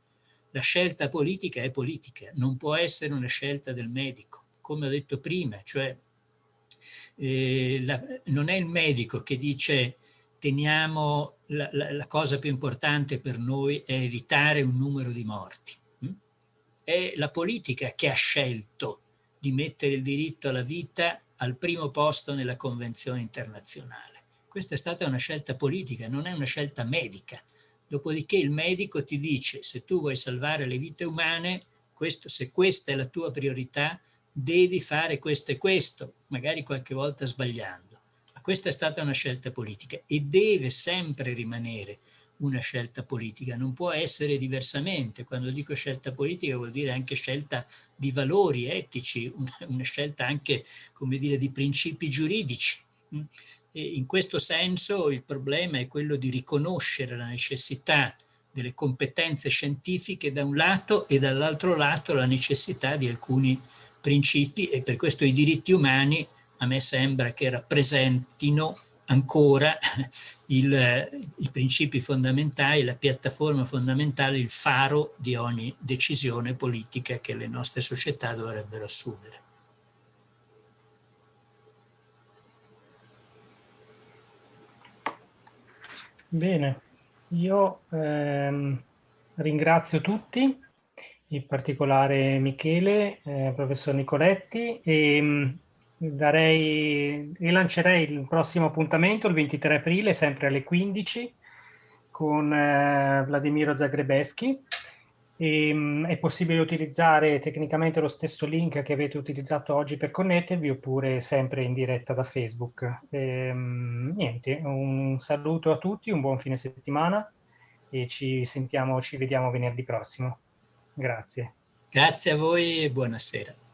la scelta politica è politica, non può essere una scelta del medico, come ho detto prima, cioè eh, la, non è il medico che dice teniamo la, la, la, cosa più importante per noi è evitare un numero di morti. Mm? È la politica che ha scelto di mettere il diritto alla vita al primo posto nella Convenzione internazionale. Questa è stata una scelta politica, non è una scelta medica. Dopodiché il medico ti dice se tu vuoi salvare le vite umane, questo, se questa è la tua priorità, devi fare questo e questo, magari qualche volta sbagliando. Questa è stata una scelta politica e deve sempre rimanere una scelta politica, non può essere diversamente. Quando dico scelta politica vuol dire anche scelta di valori etici, una, scelta anche, come dire, di principi giuridici. E in questo senso il problema è quello di riconoscere la necessità delle competenze scientifiche da un lato e dall'altro lato la necessità di alcuni principi e per questo i diritti umani a me sembra che rappresentino ancora il, i principi fondamentali, la piattaforma fondamentale, il faro di ogni decisione politica che le nostre società dovrebbero assumere. Bene, io ehm, ringrazio tutti, in particolare Michele, eh, professor Nicoletti, e darei, rilancerei il prossimo appuntamento il 23 aprile, sempre alle 15, con eh, Vladimiro Zagrebeschi. E, mh, è possibile utilizzare tecnicamente lo stesso link che avete utilizzato oggi per connettervi oppure sempre in diretta da Facebook. E, mh, niente, un saluto a tutti, un buon fine settimana e ci sentiamo, ci vediamo venerdì prossimo. Grazie. Grazie a voi e buonasera.